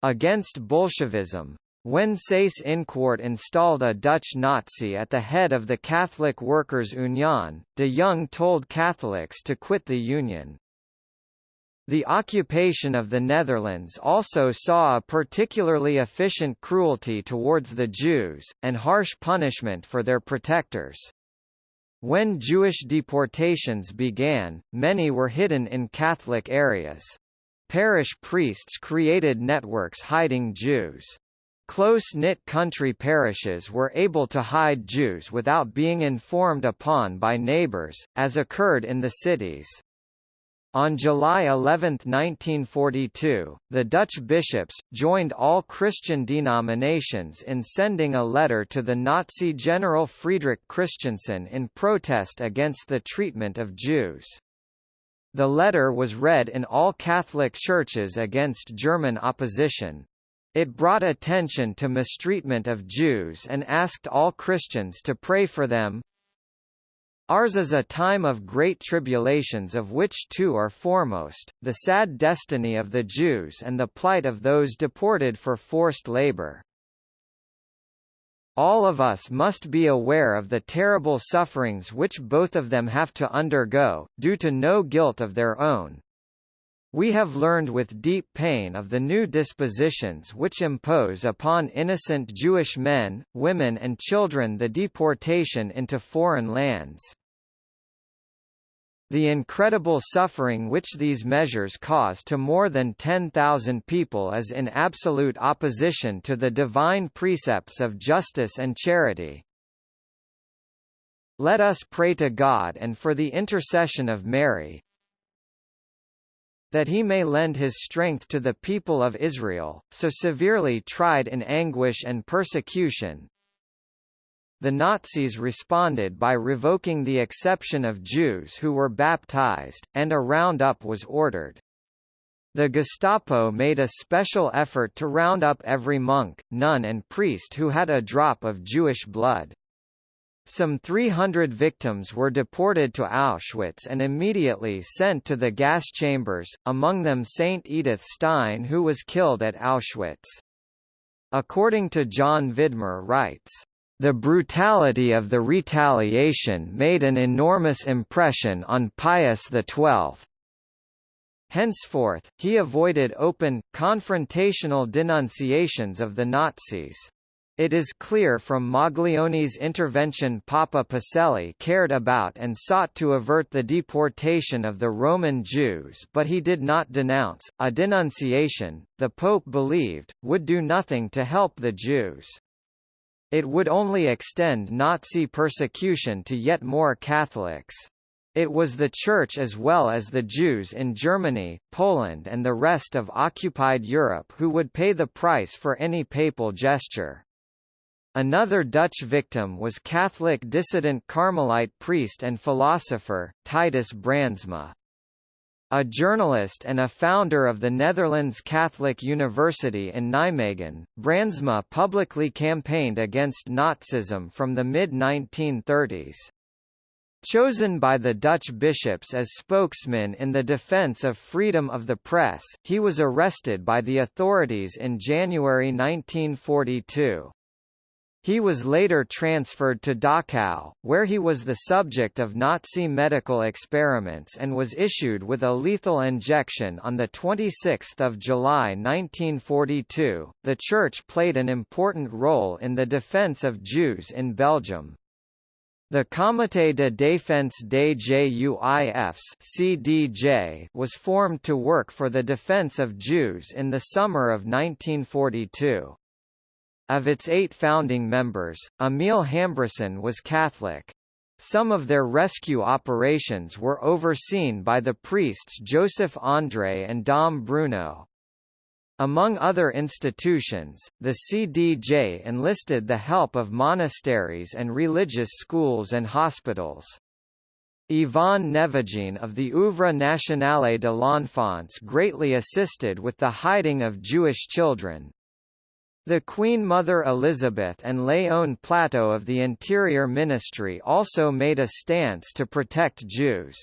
against Bolshevism. When Seyss-Inquart installed a Dutch Nazi at the head of the Catholic Workers' Union, de Jong told Catholics to quit the union. The occupation of the Netherlands also saw a particularly efficient cruelty towards the Jews, and harsh punishment for their protectors. When Jewish deportations began, many were hidden in Catholic areas. Parish priests created networks hiding Jews. Close-knit country parishes were able to hide Jews without being informed upon by neighbors, as occurred in the cities. On July 11, 1942, the Dutch bishops, joined all Christian denominations in sending a letter to the Nazi General Friedrich Christiansen in protest against the treatment of Jews. The letter was read in all Catholic churches against German opposition. It brought attention to mistreatment of Jews and asked all Christians to pray for them, Ours is a time of great tribulations of which two are foremost, the sad destiny of the Jews and the plight of those deported for forced labor. All of us must be aware of the terrible sufferings which both of them have to undergo, due to no guilt of their own. We have learned with deep pain of the new dispositions which impose upon innocent Jewish men, women and children the deportation into foreign lands. The incredible suffering which these measures cause to more than 10,000 people is in absolute opposition to the divine precepts of justice and charity. Let us pray to God and for the intercession of Mary, that he may lend his strength to the people of Israel, so severely tried in anguish and persecution, the Nazis responded by revoking the exception of Jews who were baptized, and a roundup was ordered. The Gestapo made a special effort to round up every monk, nun and priest who had a drop of Jewish blood. Some 300 victims were deported to Auschwitz and immediately sent to the gas chambers, among them Saint Edith Stein who was killed at Auschwitz. According to John Vidmar writes, the brutality of the retaliation made an enormous impression on Pius XII. Henceforth, he avoided open, confrontational denunciations of the Nazis. It is clear from Maglione's intervention Papa Pacelli cared about and sought to avert the deportation of the Roman Jews but he did not denounce, a denunciation, the Pope believed, would do nothing to help the Jews. It would only extend Nazi persecution to yet more Catholics. It was the Church as well as the Jews in Germany, Poland and the rest of occupied Europe who would pay the price for any papal gesture. Another Dutch victim was Catholic dissident Carmelite priest and philosopher, Titus Brandsma. A journalist and a founder of the Netherlands Catholic University in Nijmegen, Brandsma publicly campaigned against Nazism from the mid-1930s. Chosen by the Dutch bishops as spokesman in the defense of freedom of the press, he was arrested by the authorities in January 1942. He was later transferred to Dachau, where he was the subject of Nazi medical experiments and was issued with a lethal injection on 26 July 1942. The Church played an important role in the defense of Jews in Belgium. The Comité de défense des Juifs (CDJ) was formed to work for the defense of Jews in the summer of 1942. Of its eight founding members, Emil Hambresin was Catholic. Some of their rescue operations were overseen by the priests Joseph André and Dom Bruno. Among other institutions, the CDJ enlisted the help of monasteries and religious schools and hospitals. Yvonne Nèvejean of the Œuvre Nationale de l'Enfance greatly assisted with the hiding of Jewish children, the Queen Mother Elizabeth and Léon Platteau of the Interior Ministry also made a stance to protect Jews.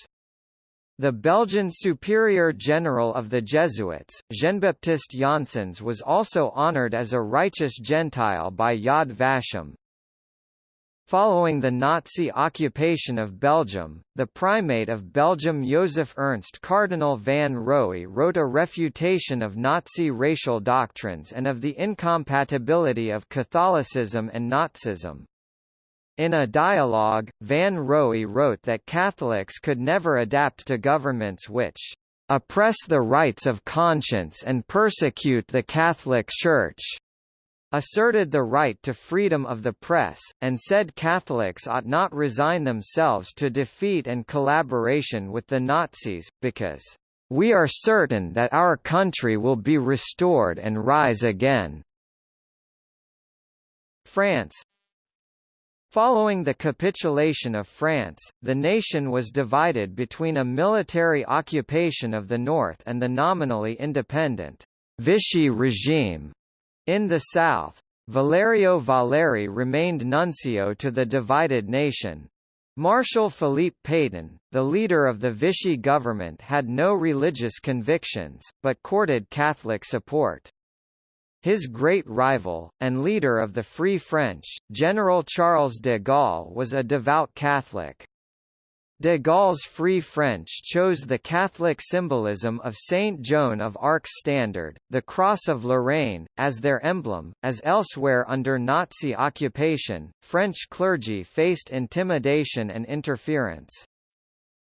The Belgian Superior General of the Jesuits, Jean-Baptiste Janssens was also honored as a righteous Gentile by Yad Vashem. Following the Nazi occupation of Belgium, the primate of Belgium Joseph Ernst Cardinal van Roey wrote a refutation of Nazi racial doctrines and of the incompatibility of Catholicism and Nazism. In a dialogue, Van Roey wrote that Catholics could never adapt to governments which oppress the rights of conscience and persecute the Catholic Church asserted the right to freedom of the press, and said Catholics ought not resign themselves to defeat and collaboration with the Nazis, because, "...we are certain that our country will be restored and rise again." France Following the capitulation of France, the nation was divided between a military occupation of the north and the nominally independent Vichy regime in the south, Valerio Valeri remained nuncio to the divided nation. Marshal Philippe Pétain, the leader of the Vichy government had no religious convictions, but courted Catholic support. His great rival, and leader of the Free French, General Charles de Gaulle was a devout Catholic. De Gaulle's Free French chose the Catholic symbolism of Saint Joan of Arc's standard, the Cross of Lorraine, as their emblem. As elsewhere under Nazi occupation, French clergy faced intimidation and interference.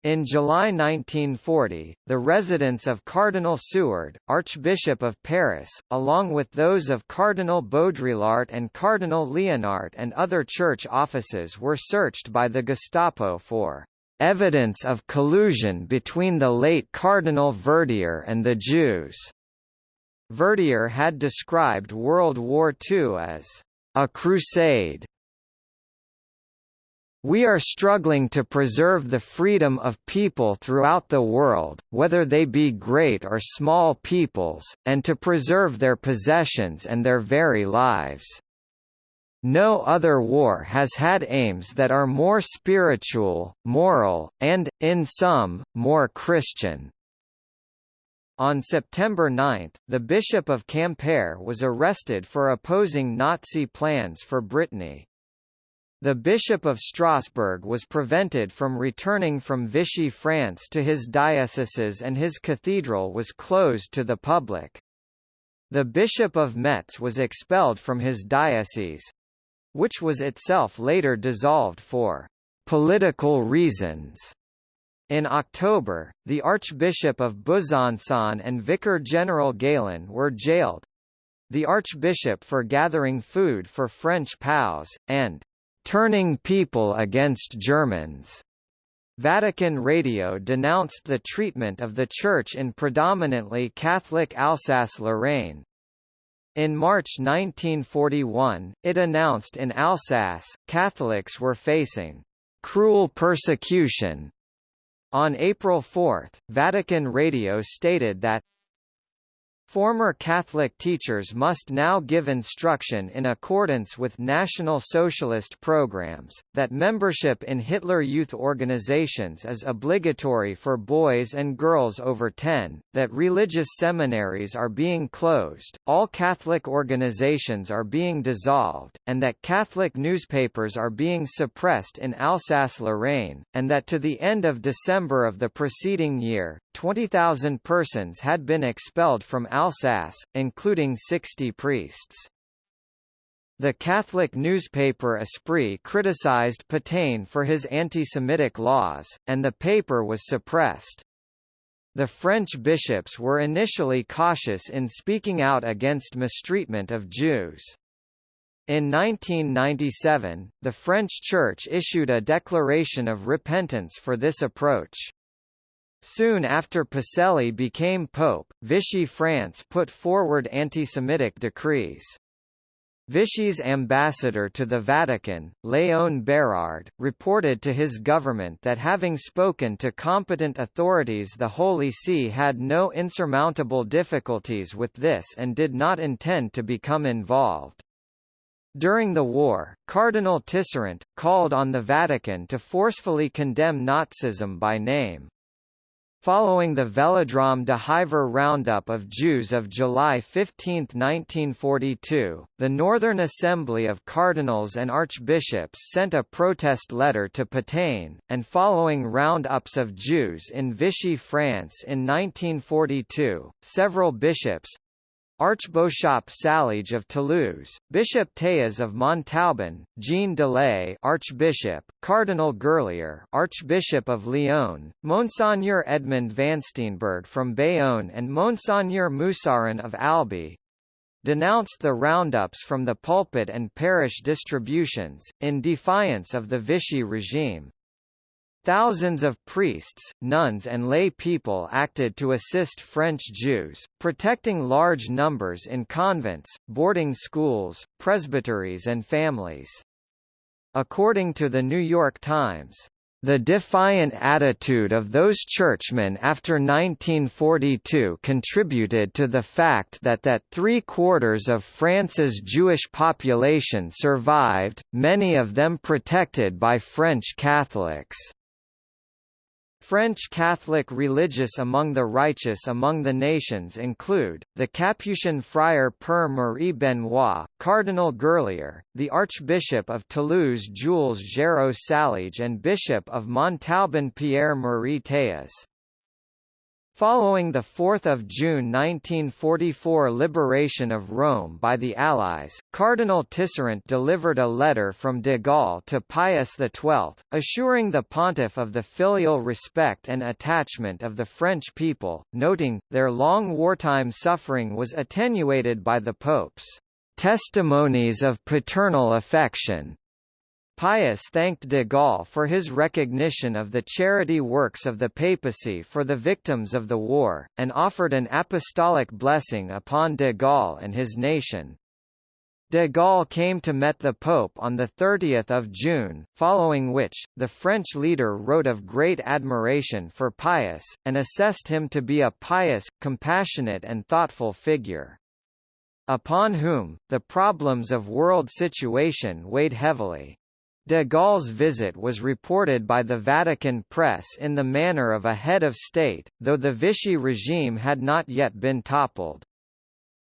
In July 1940, the residence of Cardinal Suhard, Archbishop of Paris, along with those of Cardinal Baudrillart and Cardinal Liénart and other church offices were searched by the Gestapo for evidence of collusion between the late Cardinal Verdier and the Jews. Verdier had described World War II as a crusade we are struggling to preserve the freedom of people throughout the world, whether they be great or small peoples, and to preserve their possessions and their very lives. No other war has had aims that are more spiritual, moral, and, in some, more Christian. On September 9, the Bishop of Quimper was arrested for opposing Nazi plans for Brittany. The Bishop of Strasbourg was prevented from returning from Vichy France to his dioceses and his cathedral was closed to the public. The Bishop of Metz was expelled from his diocese—which was itself later dissolved for «political reasons». In October, the Archbishop of Besançon and Vicar General Galen were jailed. The Archbishop for gathering food for French POWs, and turning people against Germans. Vatican Radio denounced the treatment of the Church in predominantly Catholic Alsace-Lorraine. In March 1941, it announced in Alsace, Catholics were facing cruel persecution. On April 4, Vatican Radio stated that Former Catholic teachers must now give instruction in accordance with National Socialist programs, that membership in Hitler Youth organizations is obligatory for boys and girls over 10, that religious seminaries are being closed, all Catholic organizations are being dissolved, and that Catholic newspapers are being suppressed in Alsace-Lorraine, and that to the end of December of the preceding year, 20,000 persons had been expelled from Alsace, including 60 priests. The Catholic newspaper Esprit criticized Pétain for his anti-Semitic laws, and the paper was suppressed. The French bishops were initially cautious in speaking out against mistreatment of Jews. In 1997, the French Church issued a declaration of repentance for this approach. Soon after Pacelli became pope, Vichy France put forward anti-Semitic decrees. Vichy's ambassador to the Vatican, Léon Bérard, reported to his government that having spoken to competent authorities the Holy See had no insurmountable difficulties with this and did not intend to become involved. During the war, Cardinal Tisserant, called on the Vatican to forcefully condemn Nazism by name. Following the Velodrome de Hiver roundup of Jews of July 15, 1942, the Northern Assembly of Cardinals and Archbishops sent a protest letter to Pétain, and following roundups of Jews in Vichy France in 1942, several bishops, Archbishop Saliège of Toulouse, Bishop Théas of Montauban, Jean Delay, Archbishop, Cardinal Gerlier, Archbishop of Lyon, Monseigneur Edmond Vansteenberghe from Bayonne and Monseigneur Moussaron of Albi, denounced the roundups from the pulpit and parish distributions, in defiance of the Vichy regime. Thousands of priests, nuns and lay people acted to assist French Jews, protecting large numbers in convents, boarding schools, presbyteries and families. According to the New York Times, the defiant attitude of those churchmen after 1942 contributed to the fact that that three-quarters of France's Jewish population survived, many of them protected by French Catholics. French Catholic religious among the righteous among the nations include, the Capuchin friar Père Marie Benoit, Cardinal Gerlier, the Archbishop of Toulouse Jules Géraud Saliège and Bishop of Montauban Pierre-Marie Théas. Following the 4 June 1944 liberation of Rome by the Allies, Cardinal Tisserant delivered a letter from de Gaulle to Pius XII, assuring the pontiff of the filial respect and attachment of the French people, noting, their long wartime suffering was attenuated by the Pope's testimonies of paternal affection, Pius thanked de Gaulle for his recognition of the charity works of the papacy for the victims of the war, and offered an apostolic blessing upon de Gaulle and his nation. De Gaulle came to meet the Pope on 30 June, following which, the French leader wrote of great admiration for Pius, and assessed him to be a pious, compassionate and thoughtful figure. Upon whom, the problems of world situation weighed heavily. De Gaulle's visit was reported by the Vatican press in the manner of a head of state, though the Vichy regime had not yet been toppled.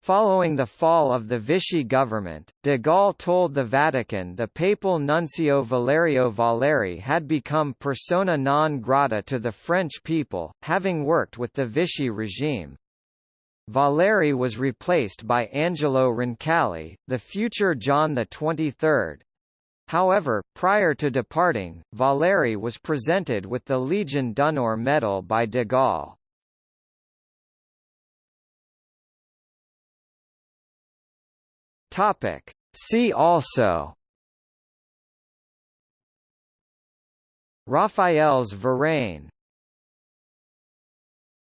Following the fall of the Vichy government, de Gaulle told the Vatican the papal nuncio Valerio Valeri had become persona non grata to the French people, having worked with the Vichy regime. Valeri was replaced by Angelo Roncalli, the future John XXIII, However, prior to departing, Valeri was presented with the Legion d'honneur medal by de Gaulle. Topic. See also Raphael's Verein